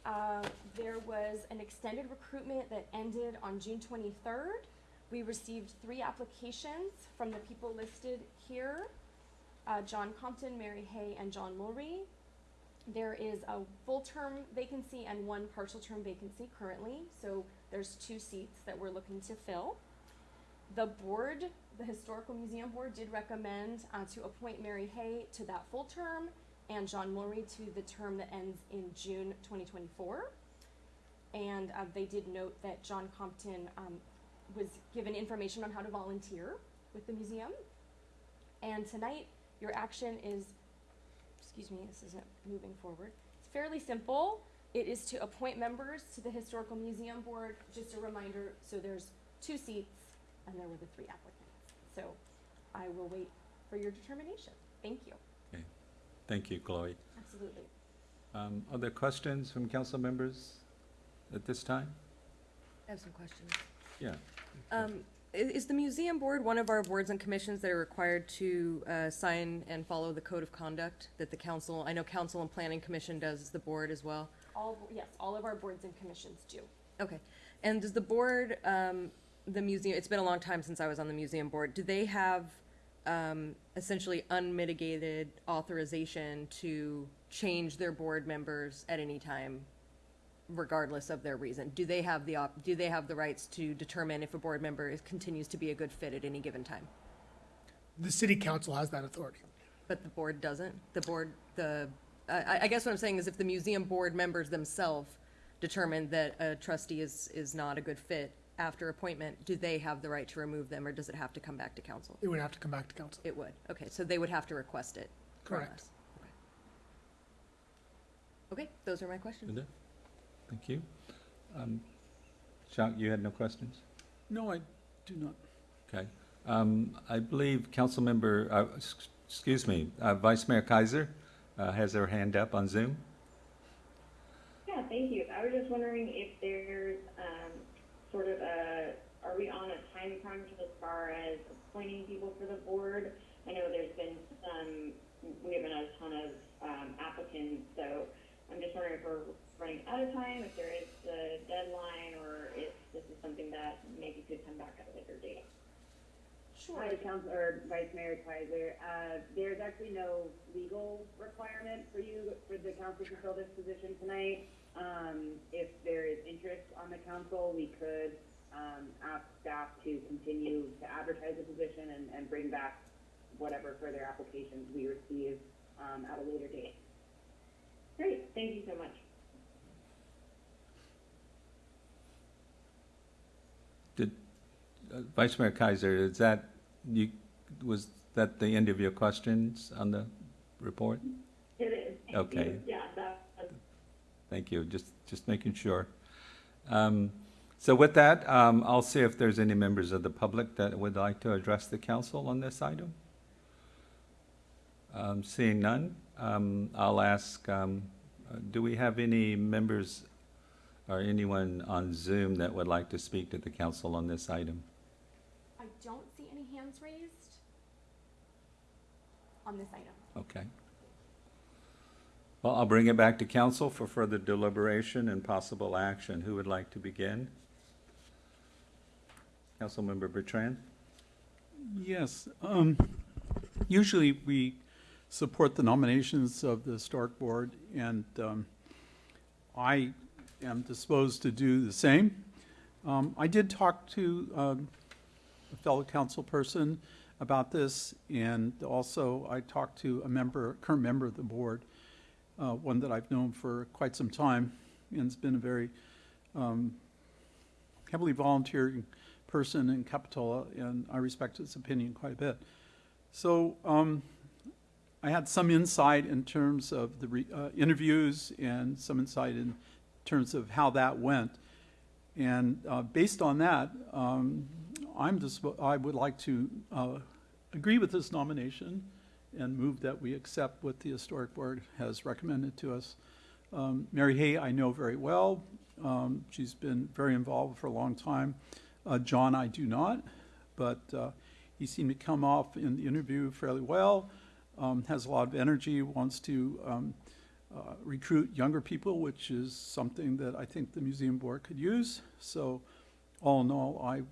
Uh, there was an extended recruitment that ended on June 23rd. We received three applications from the people listed here uh, John Compton, Mary Hay, and John Mulry. There is a full term vacancy and one partial term vacancy currently, so there's two seats that we're looking to fill. The board, the Historical Museum Board, did recommend uh, to appoint Mary Hay to that full term and John Mulry to the term that ends in June 2024. And uh, they did note that John Compton um, was given information on how to volunteer with the museum. And tonight, your action is, excuse me, this isn't moving forward. It's fairly simple. It is to appoint members to the Historical Museum Board. Just a reminder, so there's two seats and there were the three applicants. So I will wait for your determination. Thank you. Thank you, Chloe. Absolutely. Um, Other questions from council members at this time? I have some questions. Yeah. Um, i- is the museum board one of our boards and commissions that are required to, uh, sign and follow the code of conduct that the council, I know council and planning commission does the board as well? All, yes, all of our boards and commissions do. Okay, and does the board, um, the museum, it's been a long time since I was on the museum board, do they have, um, essentially unmitigated authorization to change their board members at any time, regardless of their reason? Do they have the op, do they have the rights to determine if a board member is, continues to be a good fit at any given time? The city council has that authority. But the board doesn't? The board, the I, I guess what I'm saying is if the museum board members themselves determine that a trustee is, is not a good fit after appointment, do they have the right to remove them, or does it have to come back to council? It would have to come back to council. It would, okay, so they would have to request it from Correct. us. Okay. Okay, those are my questions. Linda? Thank you. Um, Jacques, you had no questions? No, I do not. Okay. Um, I believe Councilmember, uh, excuse me, uh, Vice Mayor Keiser uh, has her hand up on Zoom. Yeah, thank you. I was just wondering if there's um, sort of a, are we on a time crunch as far as appointing people for the board? I know there's been some, we have been a ton of um, applicants, so I'm just wondering if we're running out of time, if there is a deadline, or if this is something that maybe could come back at a later date. Sure. Hi, Councilor Vice Mayor Keiser. Uh, there's actually no legal requirement for you, for the council to fill this position tonight. Um, if there is interest on the council, we could, um, ask staff to continue to advertise the position and, and bring back whatever further applications we receive, um, at a later date. Great, thank you so much. Did, uh, Vice Mayor Keiser, is that, you, was that the end of your questions on the report? It is. Thank Okay. you. Yeah, that, Thank you, just, just making sure. Um, So with that, um, I'll see if there's any members of the public that would like to address the council on this item. Um, Seeing none, um, I'll ask, um, uh, do we have any members or anyone on Zoom that would like to speak to the council on this item? I don't see any hands raised on this item. Okay. Well, I'll bring it back to council for further deliberation and possible action. Who would like to begin? Councilmember Bertrand? Yes, um, usually we support the nominations of the Historic Board, and, um, I am disposed to do the same. Um, I did talk to, um, a fellow council person about this, and also I talked to a member, current member of the board, uh, one that I've known for quite some time, and has been a very, um, heavily volunteering person in Capitola, and I respect his opinion quite a bit. So um, I had some insight in terms of the uh, interviews and some insight in terms of how that went. And uh, based on that, um, I'm just, I would like to uh, agree with this nomination and move that we accept what the Historic Board has recommended to us. Um, Mary Hay, I know very well. Um, she's been very involved for a long time. Uh, John, I do not, but uh, he seemed to come off in the interview fairly well, um, has a lot of energy, wants to um, uh, recruit younger people, which is something that I think the museum board could use. So, all in all, I,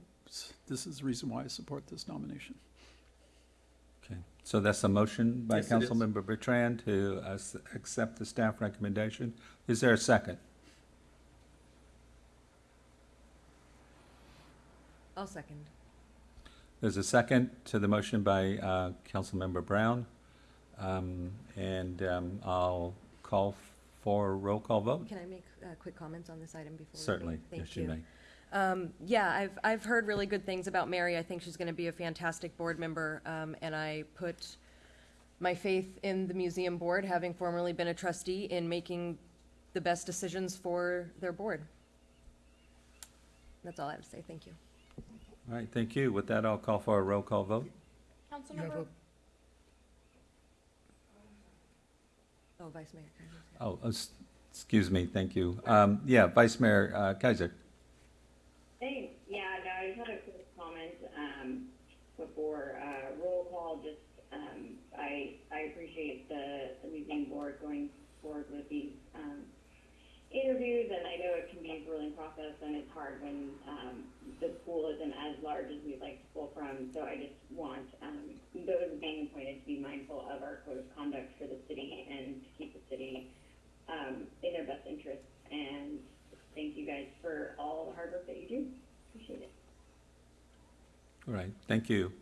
this is the reason why I support this nomination. Okay, so that's a motion by Yes, it is. Councilmember Bertrand to uh, s- accept the staff recommendation. Is there a second? I'll second. There's a second to the motion by uh, Councilmember Brown. Um, And um, I'll call for a roll call vote. Can I make uh, quick comments on this item before we vote? Certainly, Thank yes, you may. Um, yeah, I've, I've heard really good things about Mary. I think she's going to be a fantastic board member, um, and I put my faith in the museum board, having formerly been a trustee, in making the best decisions for their board. That's all I have to say. Thank you. All right, thank you. With that, I'll call for a roll call vote. You have Councilmember, a- Oh, Vice Mayor. Keiser. Oh, uh, excuse me, thank you. Um, Yeah, Vice Mayor uh, Keiser. Thanks. Yeah, no, I just had a quick comment, um, before, uh, roll call, just, um, I, I appreciate the, the museum board going forward with these, um, interviews, and I know it can be a grueling process, and it's hard when, um, the pool isn't as large as we'd like to pull from, so I just want, um, those being appointed to be mindful of our code of conduct for the city and to keep the city, um, in their best interests, and thank you guys for all the hard work that you do. Appreciate it. All right, thank you.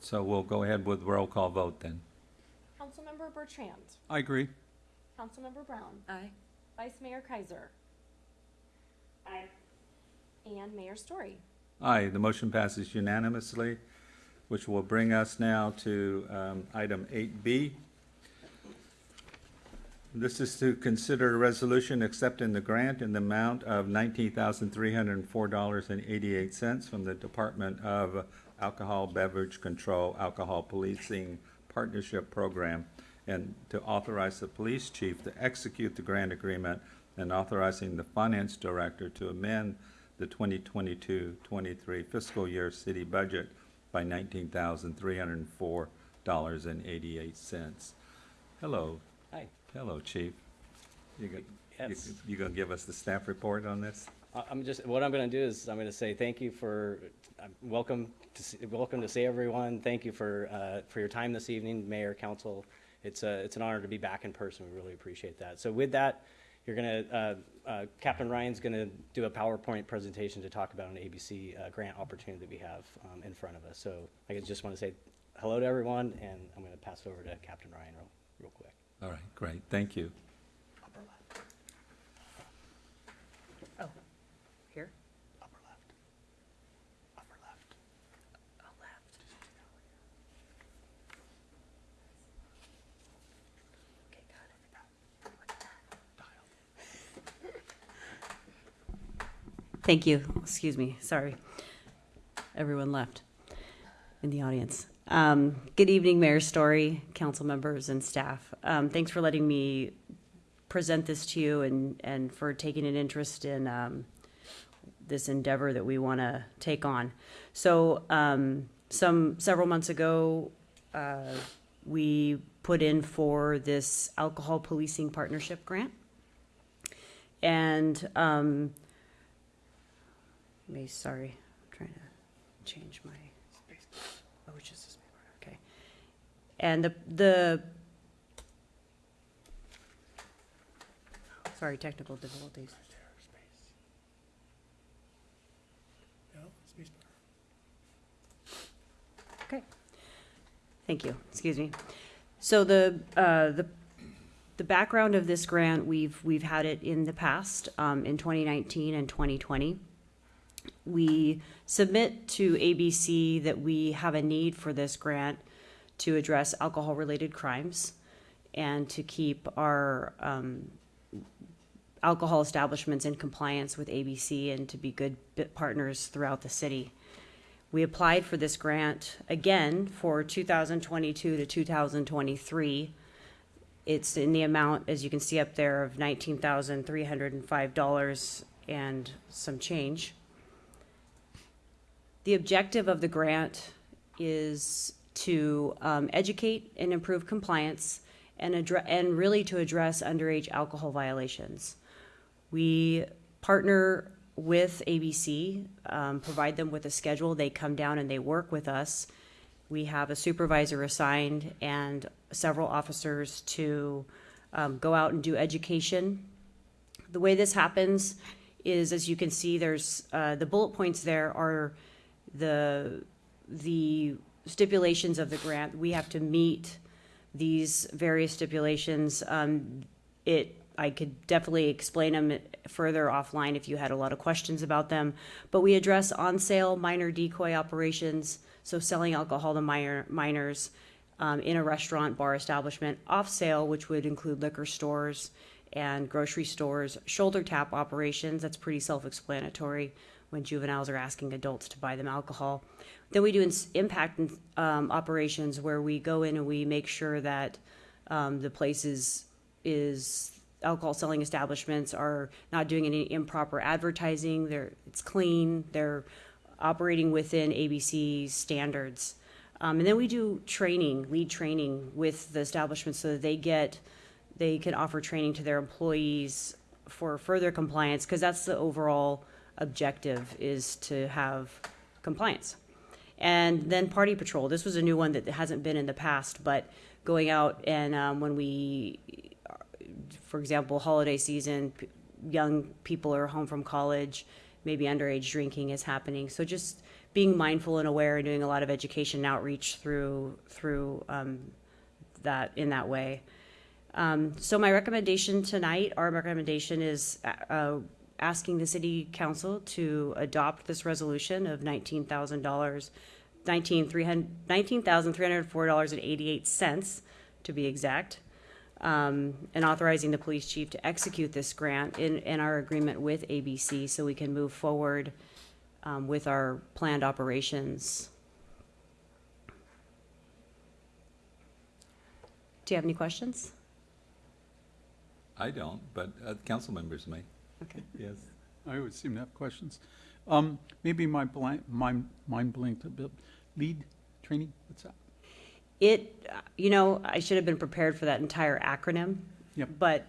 So we'll go ahead with roll call vote then. Councilmember Bertrand. I agree. Councilmember Brown. Aye. Vice Mayor Keiser. Aye. And Mayor Storey. Aye, the motion passes unanimously, which will bring us now to um, item 8B. This is to consider a resolution accepting the grant in the amount of $19,304.88 from the Department of Alcohol Beverage Control Alcohol Policing Partnership Program, and to authorize the police chief to execute the grant agreement and authorizing the finance director to amend the 2022-23 fiscal year city budget by $19,304.88. Hello. Hi. Hello, chief. You go- you- Yes. You gonna give us the staff report on this? I'm just, what I'm going to do is I'm going to say thank you for, uh, welcome to, see- welcome to see everyone. Thank you for, uh, for your time this evening, Mayor, Council. It's a, it's an honor to be back in person. We really appreciate that. So with that, you're going to, Captain Ryan's going to do a PowerPoint presentation to talk about an ABC uh, grant opportunity that we have um, in front of us. So I just want to say hello to everyone, and I'm going to pass it over to Captain Ryan real, real quick. All right, great, thank you. Oh, here? Upper left. Upper left. Oh, left. Okay, got it. Thank you. Excuse me. Sorry. Everyone left in the audience. Um, good evening, Mayor Storey, council members, and staff. Um, thanks for letting me present this to you and, and for taking an interest in um, this endeavor that we want to take on. So, um, some several months ago, uh, we put in for this alcohol policing partnership grant. And, may, sorry, I'm trying to change my, oh, it's just this paper, okay. And the, the, sorry, technical difficulties. Space. Okay. Thank you. Excuse me. So the, uh, the, the background of this grant, we've, we've had it in the past, um, in 2019 and 2020. We submit to ABC that we have a need for this grant to address alcohol-related crimes and to keep our, um, alcohol establishments in compliance with ABC and to be good partners throughout the city. We applied for this grant again for 2022 to 2023. It's in the amount, as you can see up there, of $19,305 and some change. The objective of the grant is to um, educate and improve compliance and and really to address underage alcohol violations. We partner with ABC, um, provide them with a schedule. They come down and they work with us. We have a supervisor assigned and several officers to um, go out and do education. The way this happens is, as you can see, there's uh, the bullet points there are the the stipulations of the grant. We have to meet these various stipulations. Um, it I could definitely explain them further offline if you had a lot of questions about them. But we address on sale minor decoy operations, so selling alcohol to minor, minors um, in a restaurant, bar establishment, off sale, which would include liquor stores and grocery stores, shoulder tap operations, that's pretty self explanatory when juveniles are asking adults to buy them alcohol. Then we do impact um, operations where we go in and we make sure that um, the places is, alcohol selling establishments are not doing any improper advertising. They're it's clean. They're operating within ABC standards. Um, and then we do training, lead training with the establishments so that they get, they can offer training to their employees for further compliance because that's the overall objective is to have compliance. And then party patrol. This was a new one that hasn't been in the past, but going out and um, when we for example, holiday season, young people are home from college, maybe underage drinking is happening. So just being mindful and aware and doing a lot of education and outreach through through um, that in that way. Um, so my recommendation tonight, our recommendation is uh, asking the city council to adopt this resolution of nineteen thousand dollars, nineteen three hundred, nineteen thousand three hundred four dollars and eighty-eight cents, to be exact, um, and authorizing the police chief to execute this grant in, in our agreement with ABC so we can move forward um, with our planned operations. Do you have any questions? I don't, but uh, council members may. Okay. Yes. I always seem to have questions. Um, maybe my blank, my mind blinked a bit. Lead training, what's that? It, uh, you know, I should have been prepared for that entire acronym. Yep. But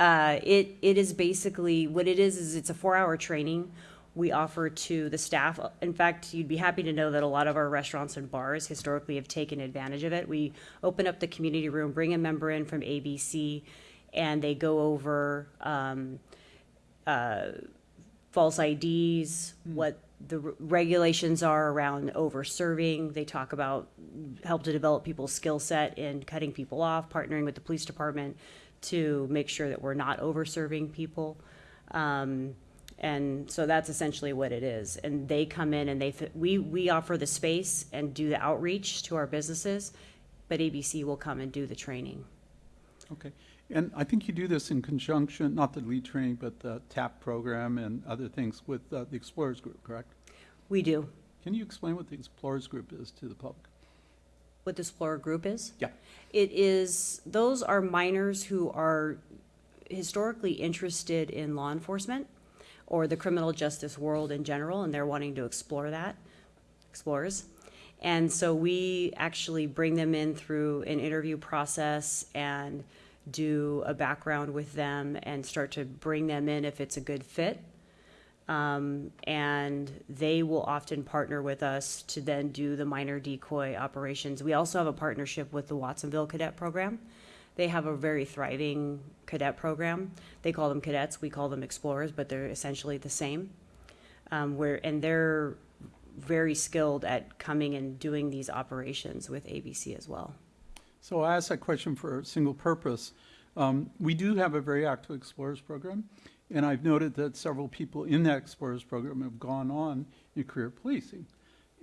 uh, it, it is basically, what it is, is it's a four-hour training we offer to the staff. In fact, you'd be happy to know that a lot of our restaurants and bars historically have taken advantage of it. We open up the community room, bring a member in from ABC, and they go over um, uh, false IDs, what the r- regulations are around over serving. They talk about help to develop people's skill set in cutting people off, partnering with the police department to make sure that we're not over serving people. Um, and so that's essentially what it is. And they come in and they, fi- we, we offer the space and do the outreach to our businesses, but ABC will come and do the training. Okay. And I think you do this in conjunction, not the lead training, but the TAP program and other things with uh, the Explorers Group, correct? We do. Can you explain what the Explorers Group is to the public? What the Explorer Group is? Yeah. It is, those are minors who are historically interested in law enforcement or the criminal justice world in general, and they're wanting to explore that, explorers. And so we actually bring them in through an interview process and do a background with them and start to bring them in if it's a good fit. Um, and they will often partner with us to then do the minor decoy operations. We also have a partnership with the Watsonville Cadet Program. They have a very thriving cadet program. They call them cadets, we call them explorers, but they're essentially the same. Um, where, and they're very skilled at coming and doing these operations with ABC as well. So I asked that question for a single purpose. Um, we do have a very active Explorers program, and I've noted that several people in that Explorers program have gone on in career policing.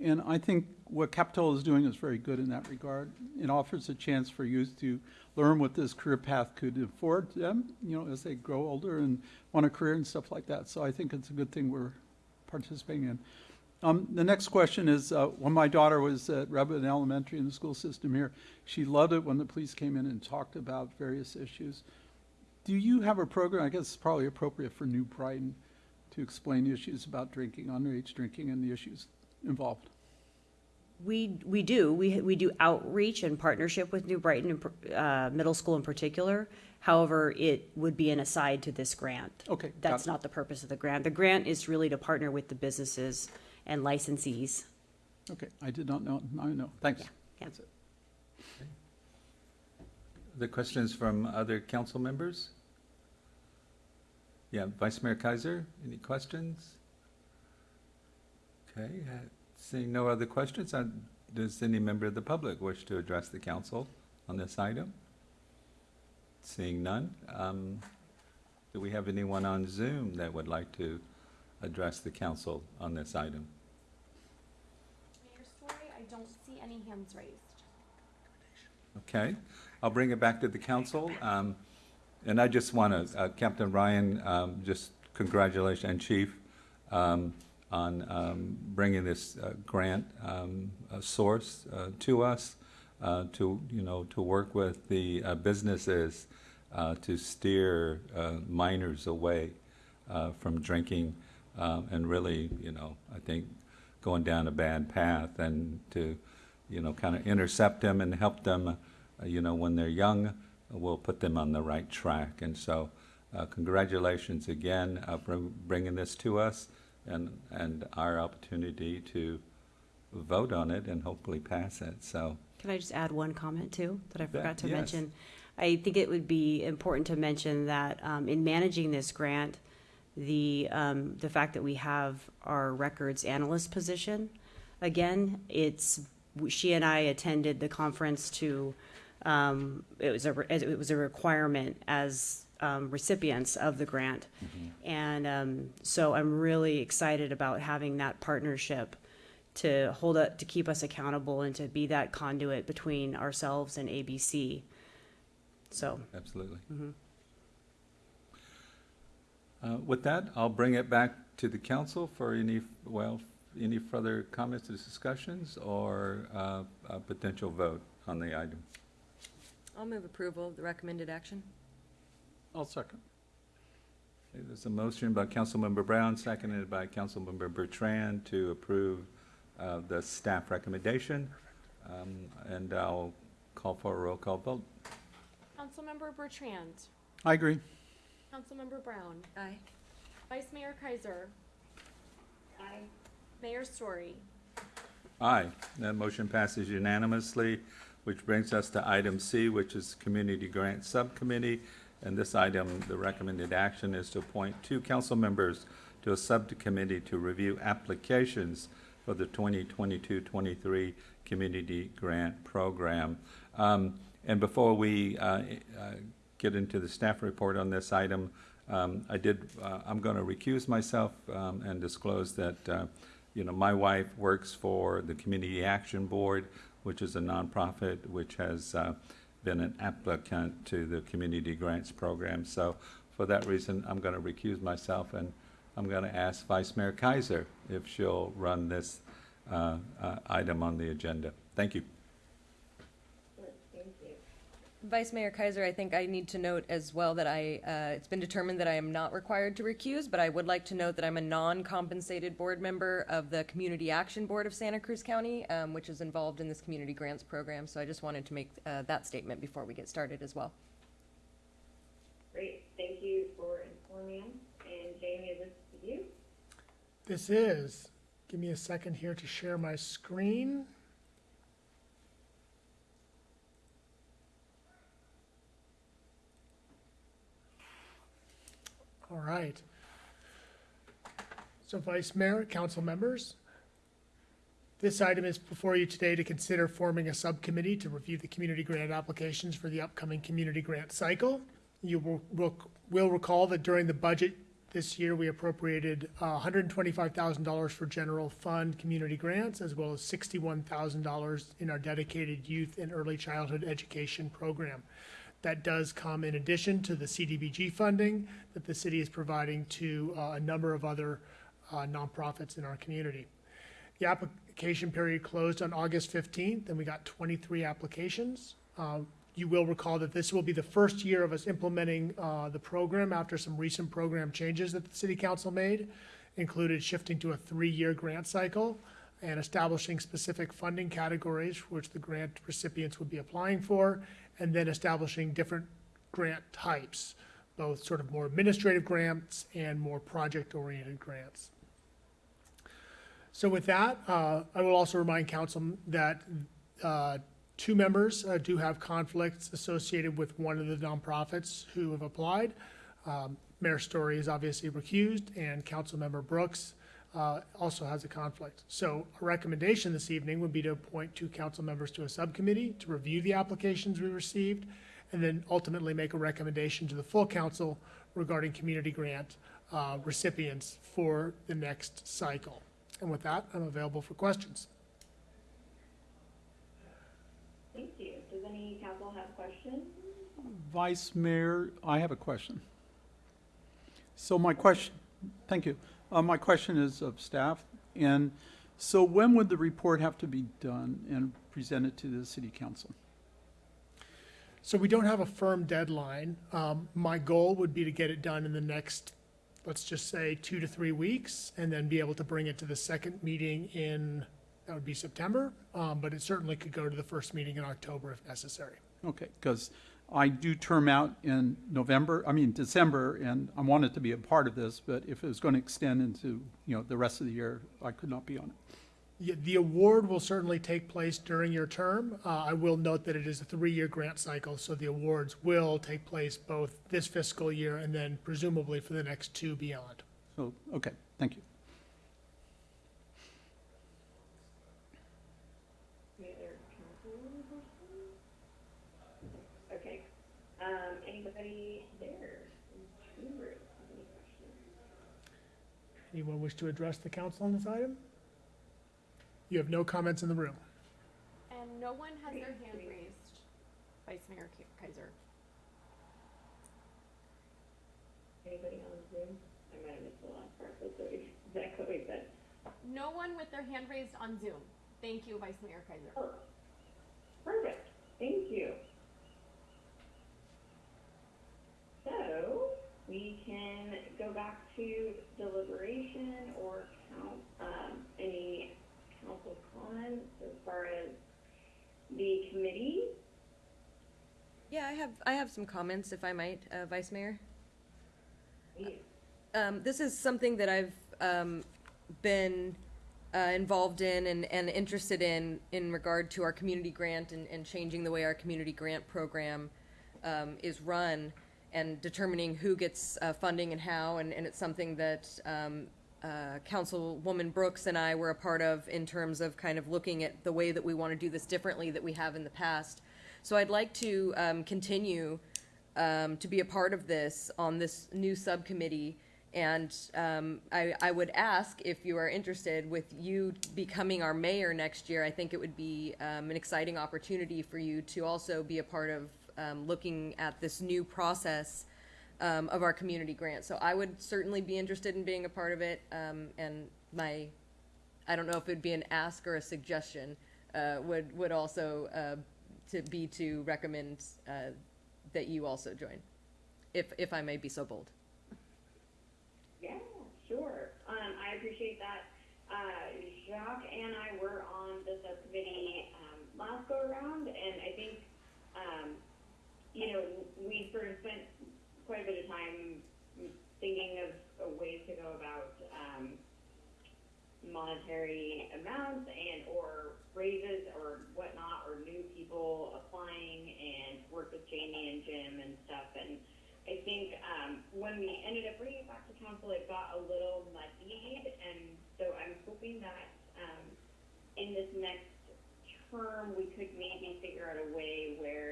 And I think what Capitola is doing is very good in that regard. It offers a chance for youth to learn what this career path could afford them, you know, as they grow older and want a career and stuff like that. So I think it's a good thing we're participating in. Um, the next question is, uh, when my daughter was at Redwood Elementary in the school system here, she loved it when the police came in and talked about various issues. Do you have a program, I guess it's probably appropriate for New Brighton, to explain issues about drinking, underage drinking, and the issues involved? We, we do. We, we do outreach and partnership with New Brighton, uh, Middle School in particular. However, it would be an aside to this grant. Okay, That's not the purpose of the grant. The grant is really to partner with the businesses and licensees. Okay, I did not know, now I know, thanks. Yeah, yeah. That's it. The questions from other council members? Yeah, Vice Mayor Keiser, any questions? Okay, uh, seeing no other questions, uh, does any member of the public wish to address the council on this item? Seeing none, um, do we have anyone on Zoom that would like to address the council on this item? Mayor Storey, I don't see any hands raised. Okay, I'll bring it back to the council. Um, And I just want to, uh, Captain Ryan, um, just congratulations, and Chief, um, on um, bringing this uh, grant um, source uh, to us, uh, to, you know, to work with the uh, businesses uh, to steer uh, minors away uh, from drinking um, and really, you know, I think going down a bad path and to, you know, kind of intercept them and help them, uh, you know, when they're young, we'll put them on the right track. And so, uh, congratulations again uh, for bringing this to us and, and our opportunity to vote on it and hopefully pass it. So, Can I just add one comment too, that I forgot to yes. mention? I think it would be important to mention that um, in managing this grant, the, um, the fact that we have our records analyst position, again, it's, she and I attended the conference to um, it was a, it was a requirement as um, recipients of the grant. And um, so I'm really excited about having that partnership to hold up, to keep us accountable and to be that conduit between ourselves and ABC. So, Absolutely. Uh, With that, I'll bring it back to the council for any, well, any further comments or discussions or uh, a potential vote on the item. I'll move approval of the recommended action. I'll second. Okay, There's a motion by Councilmember Brown, seconded by Councilmember Bertrand to approve uh, the staff recommendation. Um, And I'll call for a roll call vote. Councilmember Bertrand. I agree. Councilmember Brown. Aye. Vice Mayor Keiser. Aye. Mayor Storey. Aye, that motion passes unanimously, which brings us to item C, which is Community Grant Subcommittee. And this item, the recommended action is to appoint two council members to a subcommittee to review applications for the 2022-23 Community Grant Program. Um, And before we uh, uh, get into the staff report on this item, um, I did, uh, I'm going to recuse myself um, and disclose that, uh, you know, my wife works for the Community Action Board, which is a nonprofit which has uh, been an applicant to the Community Grants Program. So for that reason, I'm going to recuse myself, and I'm going to ask Vice Mayor Keiser if she'll run this uh, uh, item on the agenda. Thank you. Thank you. Vice Mayor Keiser, I think I need to note as well that I, uh, it's been determined that I am not required to recuse, but I would like to note that I'm a non-compensated board member of the Community Action Board of Santa Cruz County, um, which is involved in this community grants program. So I just wanted to make uh, that statement before we get started as well. Great, thank you for informing. And Jamie, is this you? This is, give me a second here to share my screen. All right. So Vice Mayor, council members, this item is before you today to consider forming a subcommittee to review the community grant applications for the upcoming community grant cycle. You will, will, recall that during the budget this year, we appropriated uh, $125,000 for general fund community grants, as well as $61,000 in our dedicated youth and early childhood education program. That does come in addition to the CDBG funding that the city is providing to uh, a number of other uh, nonprofits in our community. The application period closed on August 15th, and we got 23 applications. Uh, You will recall that this will be the first year of us implementing uh, the program after some recent program changes that the city council made, included shifting to a three-year grant cycle and establishing specific funding categories for which the grant recipients would be applying for, and then establishing different grant types, both sort of more administrative grants and more project-oriented grants. So with that, uh, I will also remind council that uh, two members uh, do have conflicts associated with one of the nonprofits who have applied. Um, Mayor Storey is obviously recused, and Councilmember Brooks uh, also has a conflict. So a recommendation this evening would be to appoint two council members to a subcommittee to review the applications we received, and then ultimately make a recommendation to the full council regarding community grant uh, recipients for the next cycle. And with that, I'm available for questions. Thank you. Does any council have questions? Vice Mayor, I have a question. So my question, thank you. Uh, my question is of staff. And so when would the report have to be done and presented to the city council? So we don't have a firm deadline. Um, my goal would be to get it done in the next, let's just say, two to three weeks, and then be able to bring it to the second meeting in, that would be September. Um, but it certainly could go to the first meeting in October if necessary. Okay, because I do term out in November, I mean, December, and I wanted to be a part of this, but if it was going to extend into, you know, the rest of the year, I could not be on it. Yeah, the award will certainly take place during your term. Uh, I will note that it is a three-year grant cycle, so the awards will take place both this fiscal year and then presumably for the next two beyond. So, okay, thank you. Any other council questions? anybody there in the room have any questions? Anyone wish to address the council on this item? You have no comments in the room. And no one has their hand raised. Vice Mayor Ki- Keiser. Anybody on Zoom? I might have missed the last part, but sorry, Is that Chloe said. No one with their hand raised on Zoom. Thank you, Vice Mayor Keiser. Oh, perfect, thank you. So, we can go back to deliberation or count, um, any council comments as far as the committee. Yeah, I have, I have some comments, if I might, uh, Vice Mayor. Um, this is something that I've, um, been, uh, involved in and, and interested in, in regard to our community grant and, and changing the way our community grant program, um, is run and determining who gets, uh, funding and how, and, and it's something that, um, uh, Councilwoman Brooks and I were a part of in terms of kind of looking at the way that we want to do this differently that we have in the past. So I'd like to, um, continue, um, to be a part of this on this new subcommittee. And um, I, I would ask if you are interested with you becoming our mayor next year. I think it would be um, an exciting opportunity for you to also be a part of um, looking at this new process um, of our community grant. So I would certainly be interested in being a part of it. Um, and my, I don't know if it'd be an ask or a suggestion, uh, would would also uh, to be to recommend uh, that you also join, if if I may be so bold. Yeah, sure. Um, I appreciate that. Uh, Jacques and I were on the subcommittee, um, last go around, and I think, um, you know, we sort of spent quite a bit of time thinking of uh, ways to go about, um, monetary amounts and or raises or whatnot, or new people applying and work with Jamie and Jim and stuff, and I think um, when we ended up bringing it back to council, it got a little muddied, and so I'm hoping that um, in this next term, we could maybe figure out a way where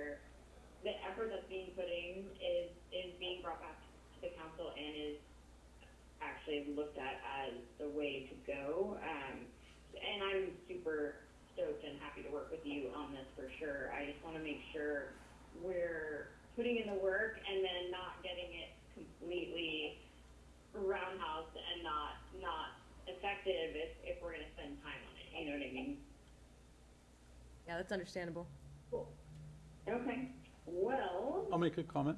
the effort that's being put in is, is being brought back to the council and is actually looked at as the way to go. Um, and I'm super stoked and happy to work with you on this for sure. I just want to make sure we're putting in the work and then not getting it completely roundhouse and not not effective if, if we're gonna spend time on it. You know what I mean? Yeah, that's understandable. Cool. Okay. Well, I'll make a comment.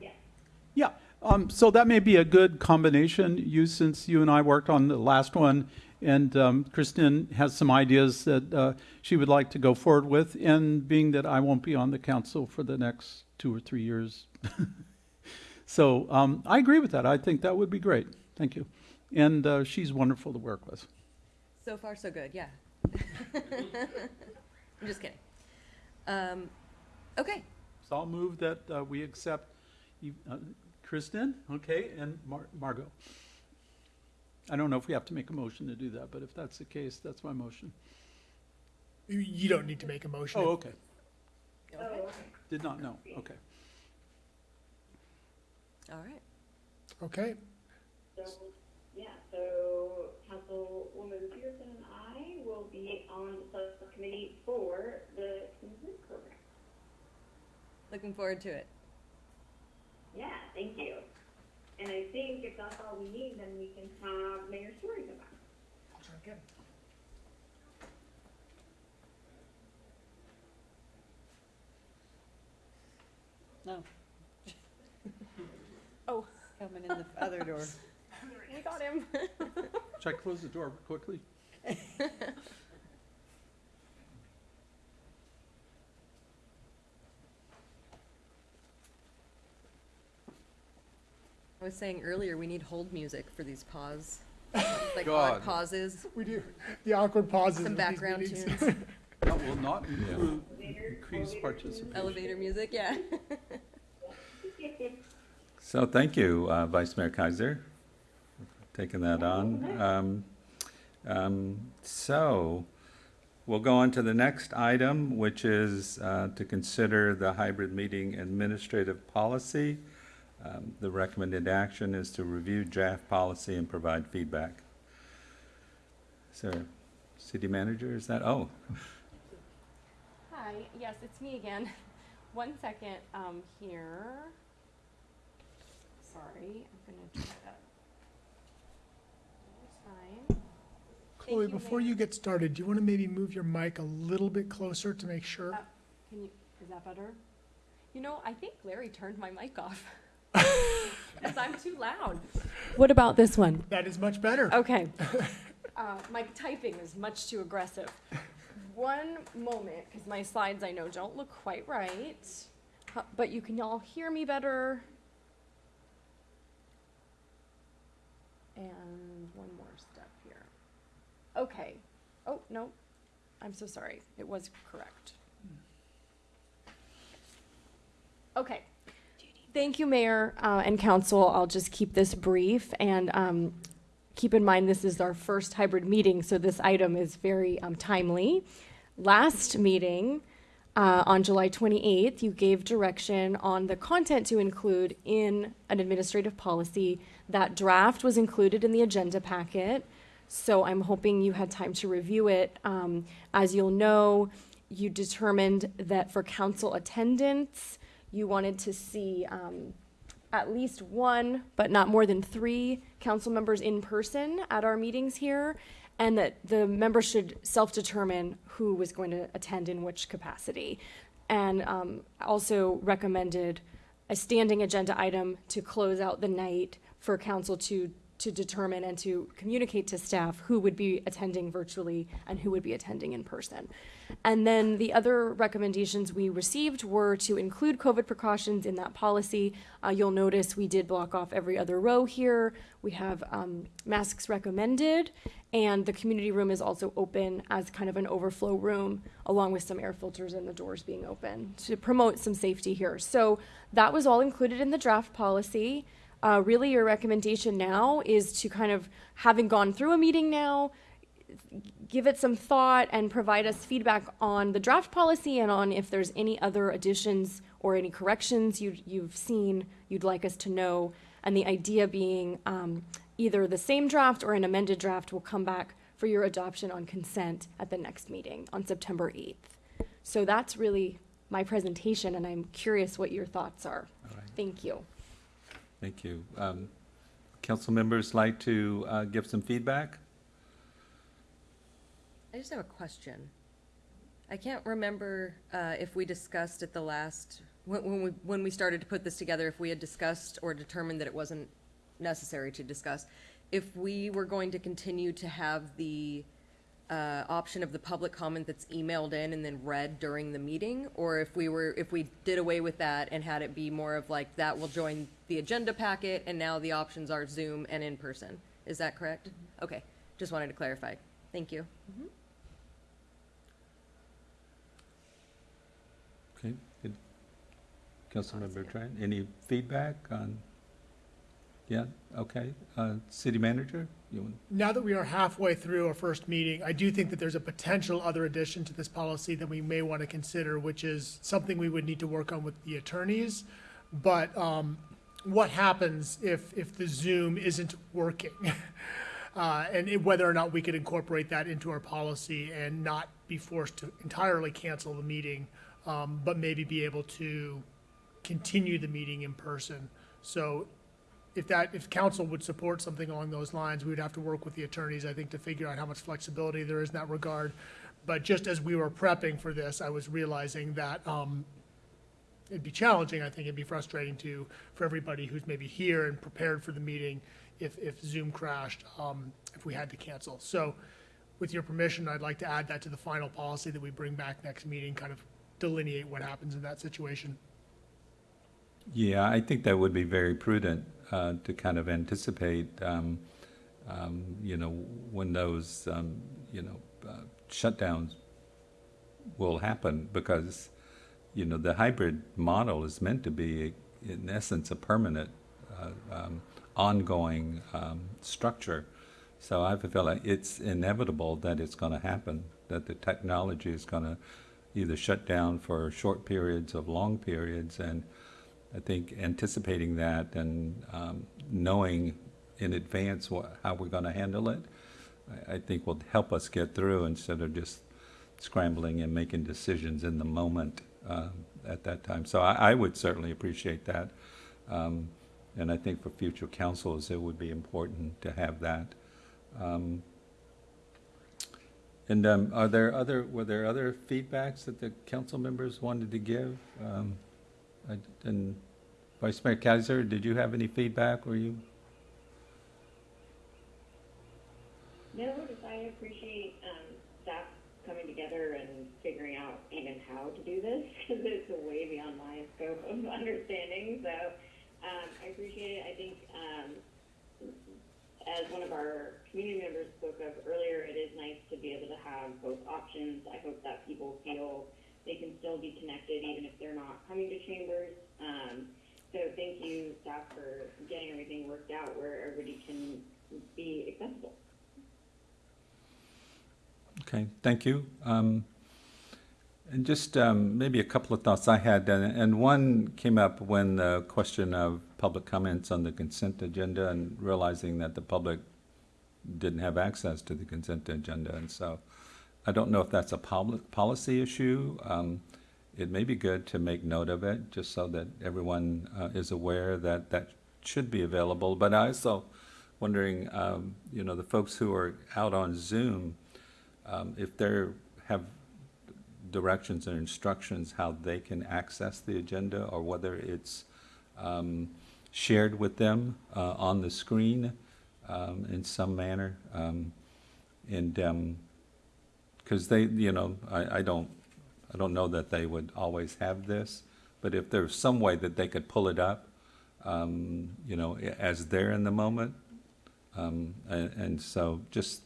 yeah. Yeah, um, so that may be a good combination. You, since you and I worked on the last one, and um, Kristen has some ideas that uh, she would like to go forward with, and being that I won't be on the council for the next two or three years. so um, I agree with that. I think that would be great. Thank you. And uh, she's wonderful to work with. So far, so good. Yeah. I'm just kidding. Okay. So I'll move that uh, we accept you- uh, Kristen, okay, and Mar- Margot. I don't know if we have to make a motion to do that, but if that's the case, that's my motion. You, you don't need to make a motion. Oh, okay. Oh, okay. Did not know. Okay. All right. Okay. So, yeah, so Councilwoman Petersen and I will be on the subcommittee for the Citizen program. Looking forward to it. Yeah, thank you. And I think if that's all we need, then we can have Mayor Storey come back. Okay. No, Oh, coming in the other door. we got him. Should I close the door quickly? I was saying earlier we need hold music for these pause, like God. odd pauses, We do. The awkward pauses. some of these background meetings. tunes, That will not include increased participation. elevator music. Yeah. So thank you, uh, Vice Mayor Keiser, for taking that on. Um, um, So, we'll go on to the next item, which is uh, to consider the hybrid meeting administrative policy. Um, The recommended action is to review draft policy and provide feedback. Sir, city manager, is that, oh, Hi, yes, it's me again. One second, um, here. Sorry, I'm gonna try that. It's. Chloe, you, before Mayor. you get started, do you want to maybe move your mic a little bit closer to make sure? Uh, Can you, is that better? You know, I think Larry turned my mic off. Because I'm too loud. What about this one? That is much better. Okay. Uh, my typing is much too aggressive. One moment, because my slides I know don't look quite right, Huh, but you can all hear me better. And one more step here. Okay. Oh, no. I'm so sorry. It was correct. Okay. Thank you, Mayor uh, and Council. I'll just keep this brief and um, keep in mind this is our first hybrid meeting, so this item is very um, timely. Last meeting, uh, on July 28th, you gave direction on the content to include in an administrative policy. That draft was included in the agenda packet, so I'm hoping you had time to review it. Um, As you'll know, you determined that for council attendance, you wanted to see um, at least one, but not more than three council members in person at our meetings here, and that the members should self-determine who was going to attend in which capacity. And um, also recommended a standing agenda item to close out the night for council to, to determine and to communicate to staff who would be attending virtually and who would be attending in person. And then the other recommendations we received were to include COVID precautions in that policy. Uh, you'll notice we did block off every other row here. We have um, masks recommended, and the community room is also open as kind of an overflow room, along with some air filters and the doors being open to promote some safety here. So that was all included in the draft policy. Uh, really, your recommendation now is to kind of, having gone through a meeting now, give it some thought and provide us feedback on the draft policy and on if there's any other additions or any corrections you, you've seen you'd like us to know. And the idea being um, either the same draft or an amended draft will come back for your adoption on consent at the next meeting on September 8th. So that's really my presentation, and I'm curious what your thoughts are. right, Thank you. Thank you. Um, Council members like to uh, give some feedback? I just have a question. I can't remember uh, if we discussed at the last, when, when we, when we started to put this together, if we had discussed or determined that it wasn't necessary to discuss, if we were going to continue to have the uh, option of the public comment that's emailed in and then read during the meeting, or if we were, if we did away with that and had it be more of like, that will join the agenda packet, and now the options are Zoom and in person. Is that correct? Okay, just wanted to clarify. Thank you. Okay. good. Councilmember Tran, any feedback on? Yeah, okay. Uh, City manager, you want? Now that we are halfway through our first meeting, I do think that there's a potential other addition to this policy that we may want to consider, which is something we would need to work on with the attorneys. But um, what happens if, if the Zoom isn't working? Uh, And it- whether or not we could incorporate that into our policy and not be forced to entirely cancel the meeting, um, but maybe be able to continue the meeting in person. So if that, if council would support something along those lines, we would have to work with the attorneys, I think, to figure out how much flexibility there is in that regard. But just as we were prepping for this, I was realizing that, um, it'd be challenging, I think it'd be frustrating to, for everybody who's maybe here and prepared for the meeting if, if Zoom crashed, um, if we had to cancel. So with your permission, I'd like to add that to the final policy that we bring back next meeting, kind of delineate what happens in that situation. Yeah, I think that would be very prudent uh, to kind of anticipate, um, um, you know, when those, um, you know, uh, shutdowns will happen because, you know, the hybrid model is meant to be, in essence, a permanent, uh, um, ongoing um, structure. So I feel like it's inevitable that it's going to happen, that the technology is going to either shut down for short periods of long periods. And I think anticipating that and um, knowing in advance what, how we're going to handle it, I, I think will help us get through instead of just scrambling and making decisions in the moment um, at that time. So I, I would certainly appreciate that. Um, and I think for future councils, it would be important to have that. Um, and um, are there other, were there other feedbacks that the council members wanted to give? Um, And Vice Mayor Keiser, did you have any feedback? Were you? No, just I appreciate, um, staff coming together and figuring out even how to do this, because it's way beyond my scope of understanding, so, um, I appreciate it, I think, um, as one of our community members spoke of earlier, it is nice to be able to have both options, I hope that people feel they can still be connected even if they're not coming to chambers, um, so thank you, staff, for getting everything worked out where everybody can be accessible. Okay, thank you. Um, And just um, maybe a couple of thoughts I had, and and one came up when the question of public comments on the consent agenda and realizing that the public didn't have access to the consent agenda, and so I don't know if that's a poli- policy issue. Um, It may be good to make note of it, just so that everyone uh, is aware that that should be available. But I also wondering, um, you know, the folks who are out on Zoom, um, if they have directions and instructions how they can access the agenda, or whether it's um, shared with them uh, on the screen um, in some manner. Um, And, because they, you know, I, I don't, I don't know that they would always have this, but if there's some way that they could pull it up, um, you know, as they're in the moment, um, and, and so just,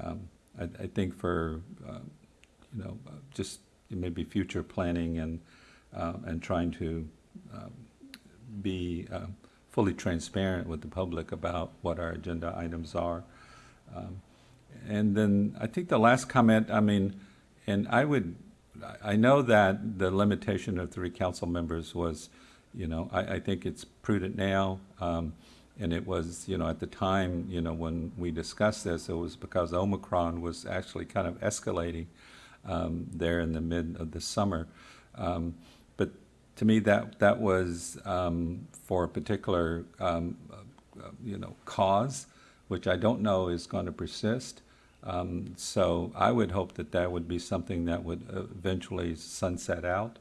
um, I, I think for, uh, you know, uh, just maybe future planning and, uh, and trying to, um, be, uh, fully transparent with the public about what our agenda items are. Um, And then I think the last comment, I mean, and I would, I know that the limitation of three council members was, you know, I, I think it's prudent now. Um, and it was, you know, at the time, you know, when we discussed this, it was because Omicron was actually kind of escalating um, there in the mid of the summer. Um, but to me, that that was um, for a particular, um, uh, you know, cause, which I don't know is going to persist. Um, so I would hope that that would be something that would eventually sunset out,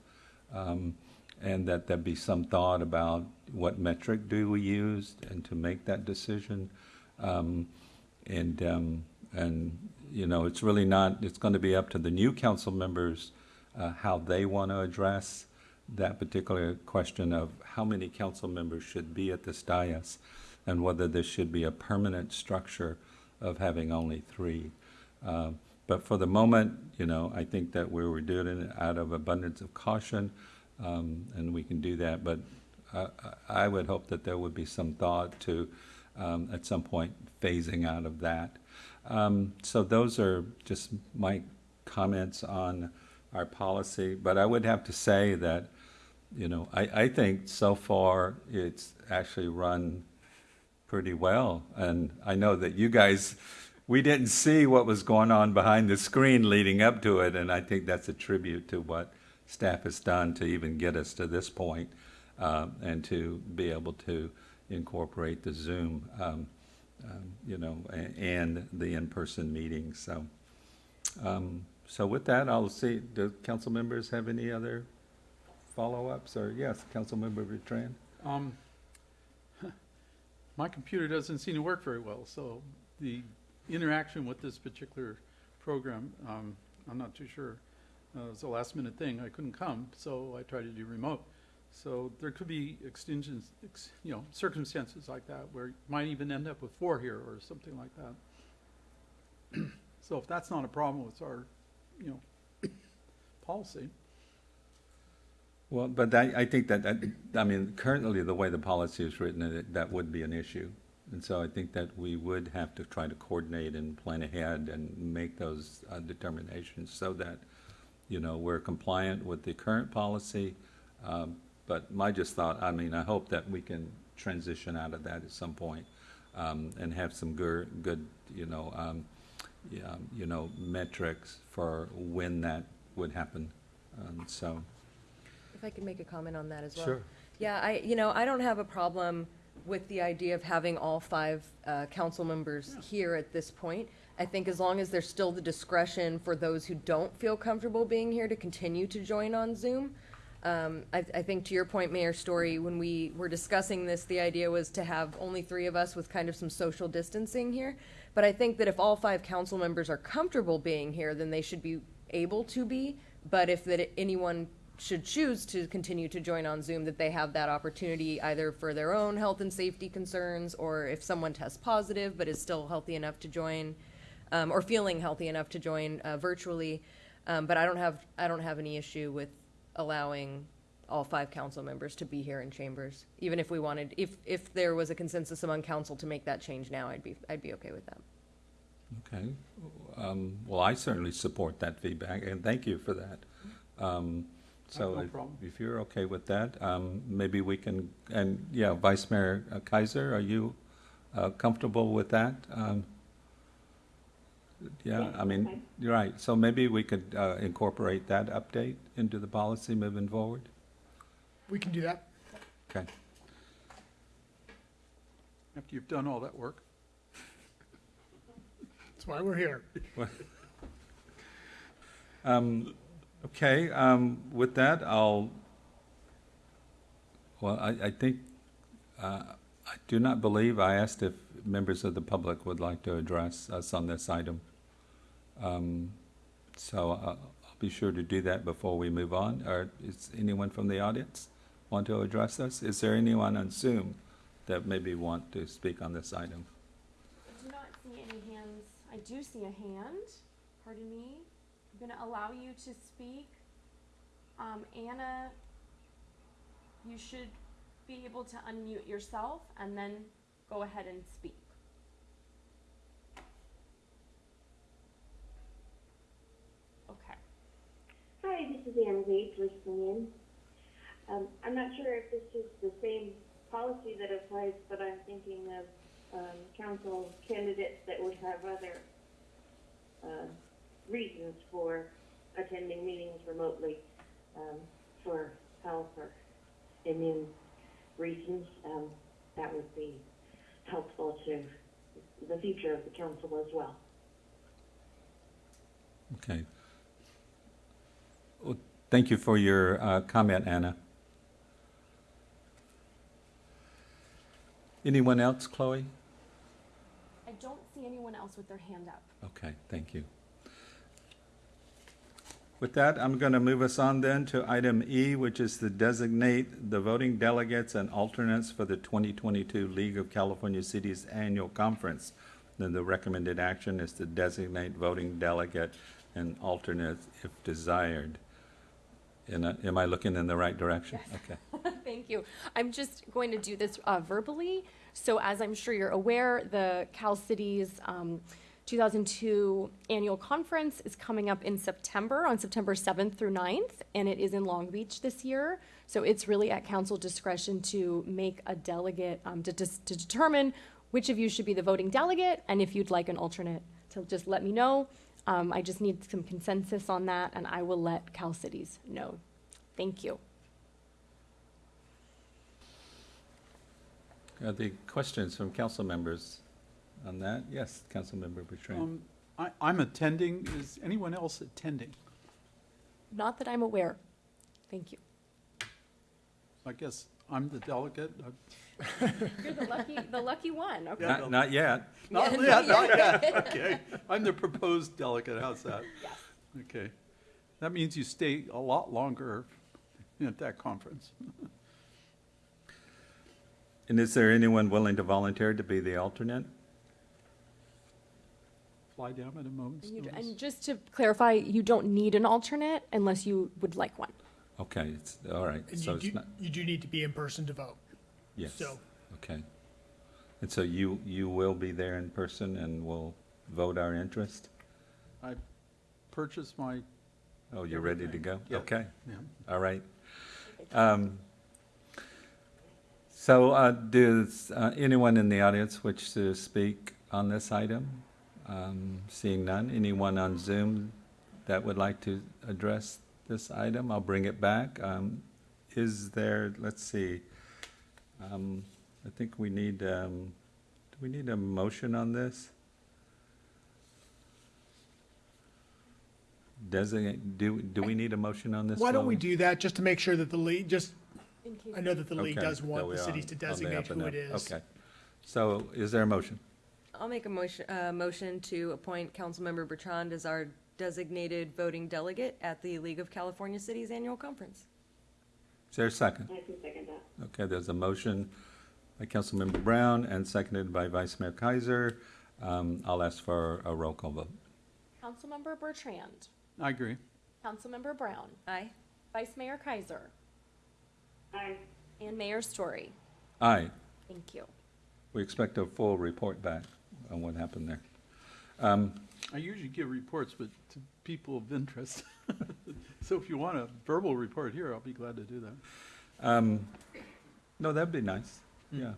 um, and that there be some thought about what metric do we use and to make that decision. Um, and um, and you know, it's really not. It's going to be up to the new council members uh, how they want to address that particular question of how many council members should be at this dais, and whether this should be a permanent structure of having only three. Uh, But for the moment, you know, I think that we were doing it out of abundance of caution, um, and we can do that. But I, I I would hope that there would be some thought to, um, at some point, phasing out of that. Um, So those are just my comments on our policy. But I would have to say that, you know, I, I think so far it's actually run pretty well. And I know that you guys, we didn't see what was going on behind the screen leading up to it, and I think that's a tribute to what staff has done to even get us to this point, um, and to be able to incorporate the Zoom, um, um, you know, and the in-person meetings. So, um, so with that, I'll see. Do council members have any other follow-ups? Or yes, council Bertrand. Um, my computer doesn't seem to work very well, so the interaction with this particular program, um, I'm not too sure. Uh, was a last minute thing. I couldn't come, so I tried to do remote. So there could be extensions, ex, you know, circumstances like that where you might even end up with four here or something like that. so if that's not a problem with our, you know, policy, Well, but I, I think that, that, I mean, currently, the way the policy is written, that, that would be an issue. And so I think that we would have to try to coordinate and plan ahead and make those uh, determinations so that, you know, we're compliant with the current policy. Um, But my just thought, I mean, I hope that we can transition out of that at some point, um, and have some good, good, you know, um, yeah, you know, metrics for when that would happen. Um, So, If I could make a comment on that as well. Sure. Yeah, I, you know, I don't have a problem with the idea of having all five uh, council members here at this point. I think as long as there's still the discretion for those who don't feel comfortable being here to continue to join on Zoom. Um, I, I think to your point, Mayor Storey, when we were discussing this, the idea was to have only three of us with kind of some social distancing here. But I think that if all five council members are comfortable being here, then they should be able to be. But if that anyone should choose to continue to join on Zoom, that they have that opportunity either for their own health and safety concerns, or if someone tests positive but is still healthy enough to join, um, or feeling healthy enough to join uh, virtually. Um, but I don't have I don't have any issue with allowing all five council members to be here in chambers, even if we wanted if if there was a consensus among council to make that change now, I'd be I'd be okay with that. okay. Um, Well, I certainly support that feedback, and thank you for that. Um, So no if- problem. if you're okay with that, um, maybe we can, and, yeah, Vice Mayor uh, Keiser, are you uh, comfortable with that? Um, Yeah, Yes, I mean, okay. you're right, so maybe we could uh, incorporate that update into the policy moving forward? We can do that. Okay. After you've done all that work. That's why we're here. Um, Okay, um, with that, I'll, well, I, I think, uh, I do not believe, I asked if members of the public would like to address us on this item. Um, So uh, I'll be sure to do that before we move on. Or is anyone from the audience want to address us? Is there anyone on Zoom that maybe want to speak on this item? I do not see any hands. I do see a hand. Pardon me. I'm going to allow you to speak. Um, Anna, you should be able to unmute yourself and then go ahead and speak. Okay. Hi, this is Anna Bates listening in. Um, I'm not sure if this is the same policy that applies, but I'm thinking of um, council candidates that would have other uh, reasons for attending meetings remotely um, for health or immune reasons. Um, that would be helpful to the future of the council as well. Okay. Well, Thank you for your uh, comment, Anna. Anyone else, Chloe? I don't see anyone else with their hand up. Okay, thank you. With that, I'm going to move us on then to item E, which is to designate the voting delegates and alternates for the 2022 League of California Cities Annual Conference. Then the recommended action is to designate voting delegate and alternate if desired. Uh, Am I looking in the right direction? Okay. Thank you. I'm just going to do this uh, verbally. So as I'm sure you're aware, the Cal Cities um, 2002 annual conference is coming up in September, on September 7th through 9th, and it is in Long Beach this year. So it's really at council discretion to make a delegate, um, to, to determine which of you should be the voting delegate, and if you'd like an alternate, to just let me know. Um, I just need some consensus on that, and I will let Cal Cities know. Thank you. Are the questions from council members on that? Yes, Councilmember Bertrand. Um, I, I'm attending. Is anyone else attending? Not that I'm aware. Thank you. I guess I'm the delegate. I- You're the lucky, the lucky one, okay? Not, not yet. Not Yeah, yet, not not yet. yet. Okay. I'm the proposed delegate. How's that? Yes. Okay. That means you stay a lot longer at that conference. And is there anyone willing to volunteer to be the alternate? Fly down at a moment's And you- notice. And just to clarify, you don't need an alternate unless you would like one. Okay, it's, all right, And so you it's do, not, you do need to be in person to vote. yes, So, okay. And so you, you will be there in person and will vote our interest? I purchased my, Oh, you're ready to go? Yeah. Okay, yeah. all right. Um, So uh, does uh, anyone in the audience wish to speak on this item? Um, Seeing none, anyone on Zoom that would like to address this item? I'll bring it back. Um, Is there, let's see, um, I think we need, um, do we need a motion on this? Designate, do, do we need a motion on this? Why don't we Lois? do that, just to make sure that the league, just, I know that the league Okay, does that want we the are cities to on the designate and who it up. is. Okay. So is there a motion? I'll make a motion, uh, motion to appoint Councilmember Bertrand as our designated voting delegate at the League of California Cities Annual Conference. Is there a second? I can second that. Okay, there's a motion by Councilmember Brown and seconded by Vice Mayor Keiser. Um, I'll ask for a roll call vote. Councilmember Bertrand, I agree. Councilmember Brown, Aye. Vice Mayor Keiser, Aye. and Mayor Storey. Aye, Thank you. we expect a full report back on what happened there. Um, I usually give reports, but to people of interest. So if you want a verbal report here, I'll be glad to do that. um, No, that'd be nice, yeah.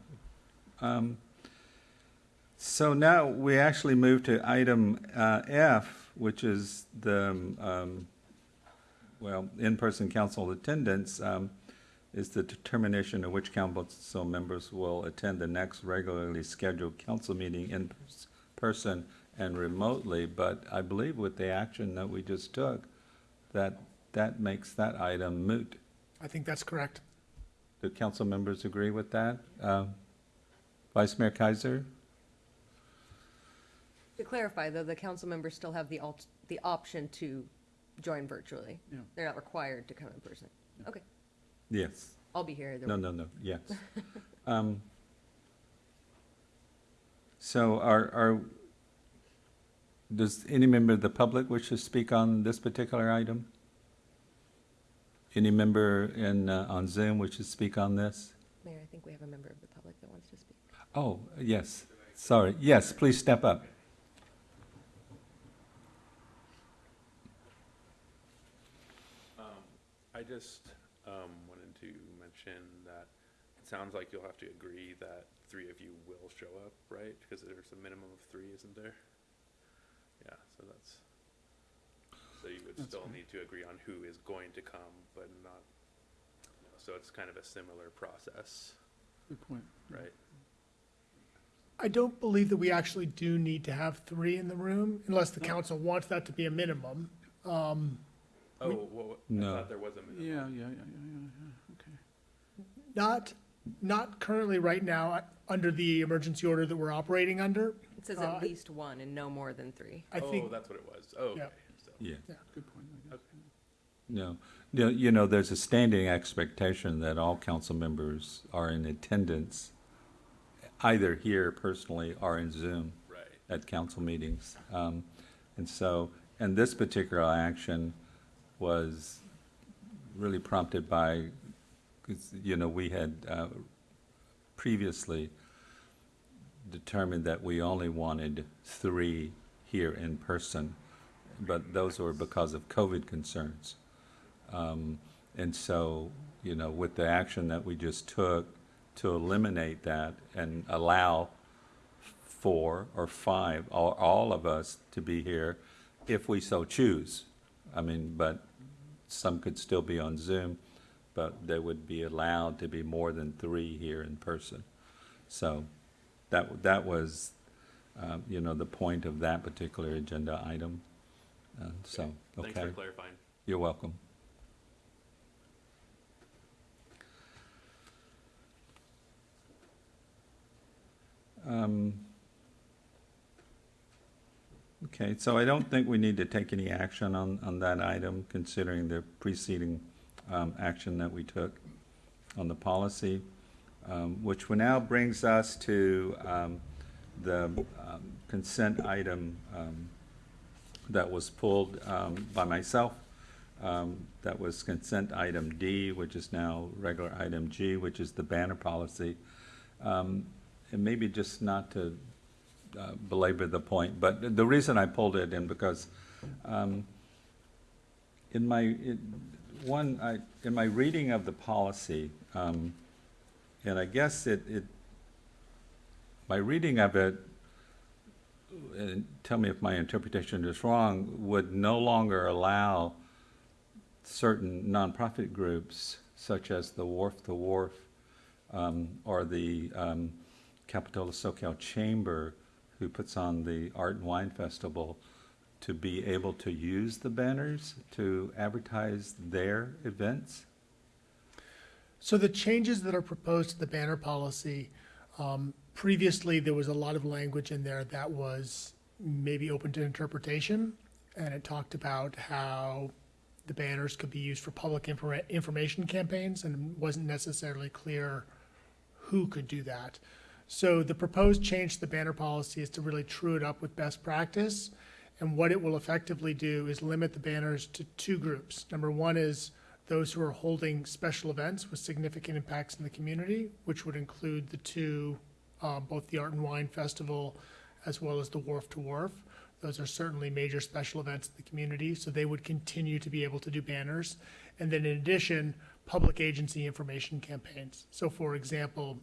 Um, So now we actually move to item uh, F, which is the, um, well, in-person council attendance um, is the determination of which council members will attend the next regularly scheduled council meeting in pers- person and remotely. But I believe with the action that we just took, that, that makes that item moot. I think that's correct. Do council members agree with that? Um, Vice Mayor Keiser? To clarify, though, the council members still have the alt, the option to join virtually. Yeah. They're not required to come in person. Okay, Yes. I'll be here either No, way. no, no, yes. Um, So are, are, does any member of the public wish to speak on this particular item? Any member in, uh, on Zoom wish to speak on this? Mayor, I think we have a member of the public that wants to speak. Oh, yes, sorry, yes, please step up. Um, I just, um, wanted to mention that it sounds like you'll have to agree that three of you will show up, right? Because there's a minimum of three, isn't there? Yeah, so that's, so you would That's still fine. need to agree on who is going to come, but not, you know, so it's kind of a similar process, Good point. right? I don't believe that we actually do need to have three in the room unless the council wants that to be a minimum. Um, Oh, well, I No. thought there was a minimum. Yeah, yeah, yeah, yeah, yeah, yeah, okay. Not, not currently right now, uh, under the emergency order that we're operating under. It says Uh, at least one and no more than three. I Oh, think, that's what it was. Oh, Yeah. so. Yeah. Good point, I guess. No, No, you know, there's a standing expectation that all council members are in attendance, either here personally or in Zoom Right. at council meetings. Um, And so, and this particular action was really prompted by, 'cause, you know, we had uh, previously determined that we only wanted three here in person, but those were because of COVID concerns. Um, And so, you know, with the action that we just took to eliminate that and allow four or five, or all of us to be here if we so choose. I mean, but some could still be on Zoom, but they would be allowed to be more than three here in person. So that, that was, um, you know, the point of that particular agenda item. And so, Thanks okay. for clarifying. You're welcome. Um, Okay, so I don't think we need to take any action on, on that item, considering the preceding um, action that we took on the policy, um, which now brings us to um, the um, consent item um, that was pulled um, by myself. That was consent item D, which is now regular item G, which is the banner policy. And maybe just not to uh, belabor the point, but the reason I pulled it in because in my, one, I, in my reading of the policy, um, and I guess it, it, my reading of it, and tell me if my interpretation is wrong, would no longer allow certain nonprofit groups such as the Wharf to Wharf um, or the um, Capitola Soquel Chamber, who puts on the Art and Wine Festival, to be able to use the banners to advertise their events? So the changes that are proposed to the banner policy, um, previously, there was a lot of language in there that was maybe open to interpretation. And it talked about how the banners could be used for public informa- information campaigns and wasn't necessarily clear who could do that. So the proposed change to the banner policy is to really true it up with best practice. And what it will effectively do is limit the banners to two groups. Number one is those who are holding special events with significant impacts in the community, which would include the two, uh, both the Art and Wine Festival as well as the Wharf to Wharf. Those are certainly major special events in the community, so they would continue to be able to do banners. And then in addition, public agency information campaigns. So for example,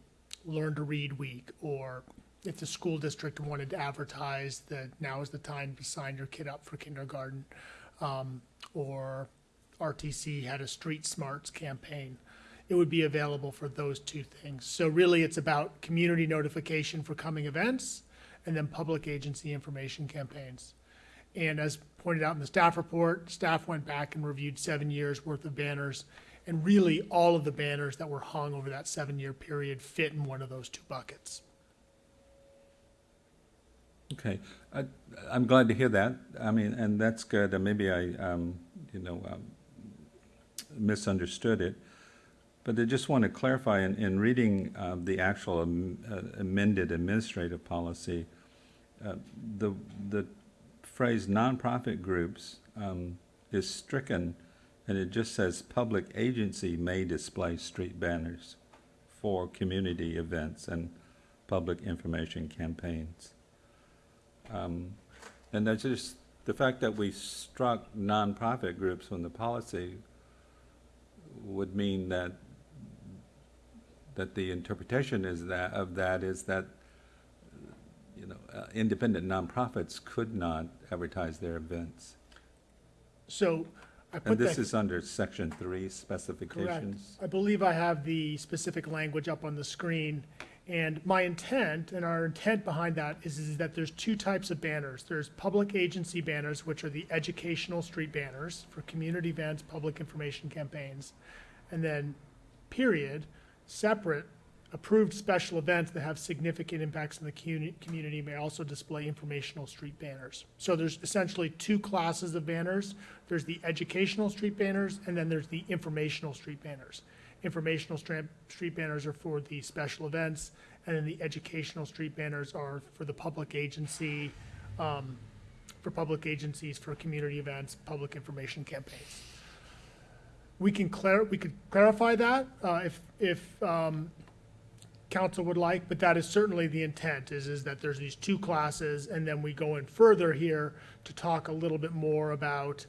Learn to Read Week, or if the school district wanted to advertise that now is the time to sign your kid up for kindergarten, um, or RTC had a Street Smarts campaign, it would be available for those two things. So really, it's about community notification for coming events, and then public agency information campaigns. And as pointed out in the staff report, staff went back and reviewed seven years' worth of banners. And really, all of the banners that were hung over that seven-year period fit in one of those two buckets. Okay, I, I'm glad to hear that. I mean, and that's good. And maybe I, um, you know, um, misunderstood it. But I just want to clarify, in, in reading uh, the actual am- uh, amended administrative policy, uh, the, the phrase nonprofit groups um, is stricken, and it just says public agency may display street banners for community events and public information campaigns. Um, And that's just, the fact that we struck nonprofit groups from the policy would mean that, that the interpretation is that, of that is that, you know, uh, independent nonprofits could not advertise their events. So I And this that, is under section three specifications. correct. specifications. I believe I have the specific language up on the screen. And my intent, and our intent behind that is, is that there's two types of banners. There's public agency banners, which are the educational street banners for community events, public information campaigns. And then, period, separate, approved special events that have significant impacts in the community, community may also display informational street banners. So there's essentially two classes of banners. There's the educational street banners, and then there's the informational street banners. Informational street banners are for the special events, and then the educational street banners are for the public agency, um, for public agencies, for community events, public information campaigns. We can clar, we could clarify that, uh, if, if, um, council would like, but that is certainly the intent, is, is that there's these two classes, and then we go in further here to talk a little bit more about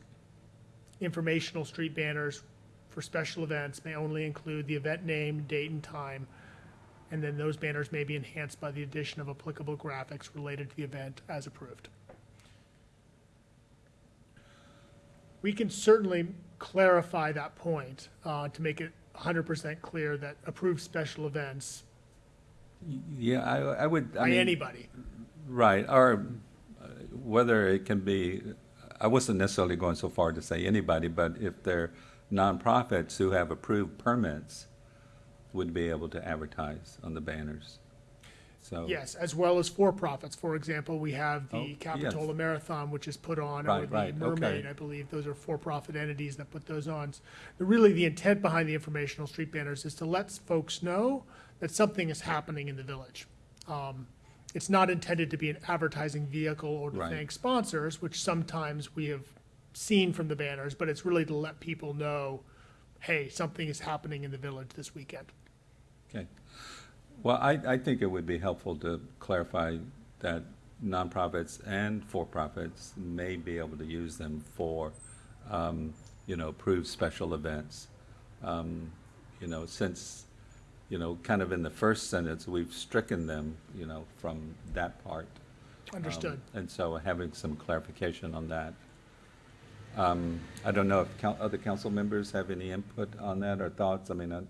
informational street banners for special events may only include the event name, date, and time, and then those banners may be enhanced by the addition of applicable graphics related to the event as approved. We can certainly clarify that point, uh, to make it hundred percent clear that approved special events Yeah, I, I would, I by mean. anybody. Right, or uh, whether it can be, I wasn't necessarily going so far to say anybody, but if they're nonprofits who have approved permits, would be able to advertise on the banners. So. Yes, as well as for-profits. For example, we have Oh, the yes. Capitola Marathon, which is put on, or Right, the right, okay. Mermaid, I believe. Those are for-profit entities that put those on. The- Really, the intent behind the informational street banners is to let folks know that something is happening in the village. Um, It's not intended to be an advertising vehicle or to Right. thank sponsors, which sometimes we have seen from the banners, but it's really to let people know, hey, something is happening in the village this weekend. Okay. Well, I, I think it would be helpful to clarify that nonprofits and for-profits may be able to use them for, um, you know, approved special events. Um, You know, since, you know, kind of in the first sentence, we've stricken them, you know, from that part. Um, Understood. And so having some clarification on that. Um, I don't know if other council members have any input on that or thoughts. I mean, uh,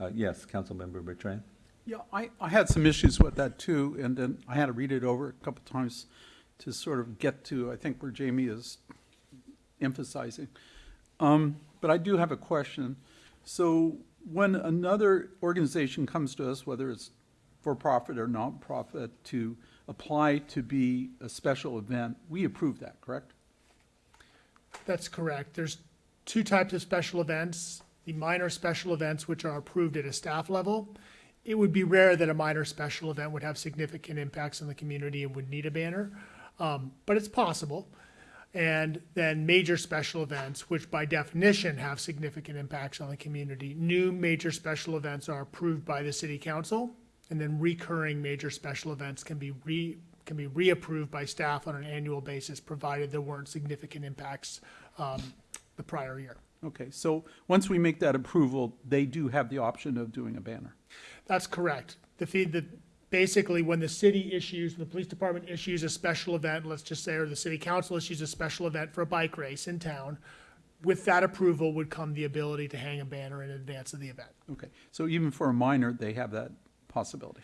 uh, yes, Councilmember Bertrand? Yeah, I, I had some issues with that too, and then I had to read it over a couple times to sort of get to, I think, where Jamie is emphasizing. Um, but I do have a question. So when another organization comes to us, whether it's for-profit or nonprofit, to apply to be a special event, we approve that, correct? That's correct. There's two types of special events. The minor special events, which are approved at a staff level. It would be rare that a minor special event would have significant impacts on the community and would need a banner, um, but it's possible. And then major special events, which by definition have significant impacts on the community. New major special events are approved by the city council, and then recurring major special events can be re, can be reapproved by staff on an annual basis, provided there weren't significant impacts um, the prior year. Okay, so once we make that approval, they do have the option of doing a banner. That's correct. The fee, the, basically, when the city issues, the police department issues a special event, let's just say, or the city council issues a special event for a bike race in town, with that approval would come the ability to hang a banner in advance of the event. Okay, so even for a minor, they have that possibility.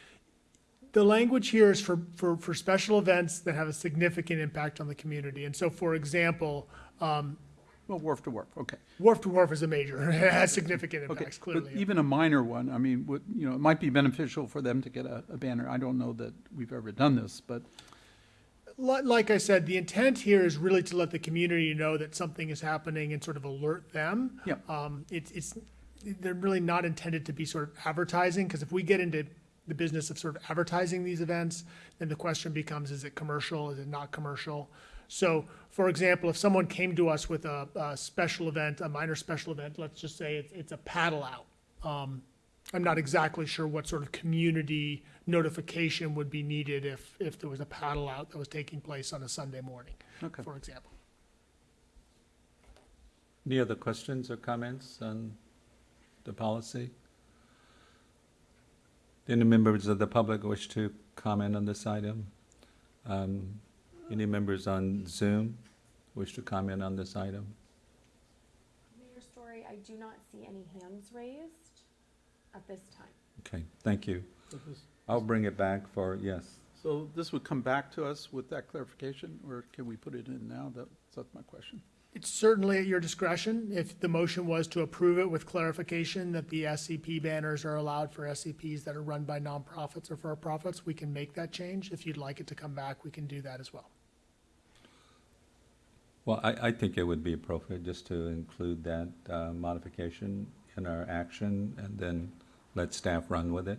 The language here is for, for, for special events that have a significant impact on the community. And so, for example, um, Well, wharf to wharf, okay. wharf to wharf is a major, it has significant Okay, impacts, but clearly. even a minor one, I mean, would, you know, it might be beneficial for them to get a, a banner. I don't know that we've ever done this, but, Like I said, the intent here is really to let the community know that something is happening and sort of alert them. Yep. Um, it's, it's, they're really not intended to be sort of advertising, because if we get into the business of sort of advertising these events, then the question becomes, is it commercial, is it not commercial? So, for example, if someone came to us with a, a special event, a minor special event, let's just say it's, it's a paddle out. Um, I'm not exactly sure what sort of community notification would be needed if, if there was a paddle out that was taking place on a Sunday morning, okay. for example. Any other questions or comments on the policy? Any members of the public wish to comment on this item? Um, Any members on Zoom wish to comment on this item? Mayor Storey, I do not see any hands raised at this time. Okay, thank you. I'll bring it back for, yes. So this would come back to us with that clarification, or can we put it in now? That, that's my question. It's certainly at your discretion. If the motion was to approve it with clarification that the SCP banners are allowed for SCPs that are run by nonprofits or for-profits, we can make that change. If you'd like it to come back, we can do that as well. Well, I, I think it would be appropriate just to include that uh, modification in our action and then let staff run with it,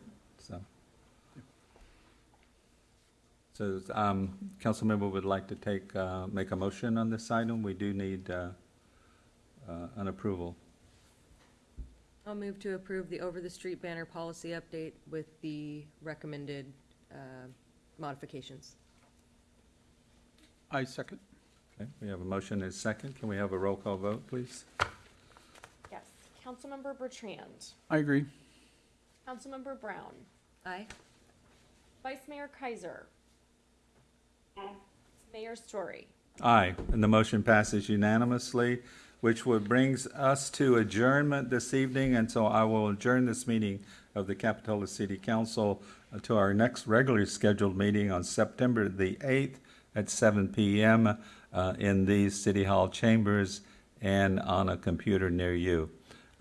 so. So, um, council member would like to take, uh, make a motion on this item. We do need, uh, uh, an approval. I'll move to approve the over-the-street banner policy update with the recommended uh, modifications. I second. Okay, we have a motion and a second. Can we have a roll call vote, please? Yes. Councilmember Bertrand. I agree. Councilmember Brown. Aye. Vice Mayor Keiser. Mayor Storey. Aye, and the motion passes unanimously, which would brings us to adjournment this evening, and so I will adjourn this meeting of the Capitola City Council uh, to our next regularly scheduled meeting on September the eighth at seven PM uh, in these City Hall chambers and on a computer near you.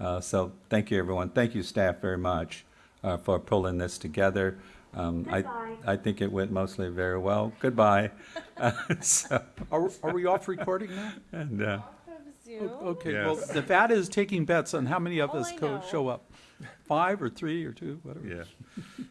Uh, so, thank you, everyone. Thank you, staff, very much uh, for pulling this together. Um, I, I think it went mostly very well. Goodbye. So, Are, are we off recording now? and, uh, Zoom. O- Okay, well, Yes. Nevada is taking bets on how many of All us I co- know- show up. Five or three or two, whatever. yeah.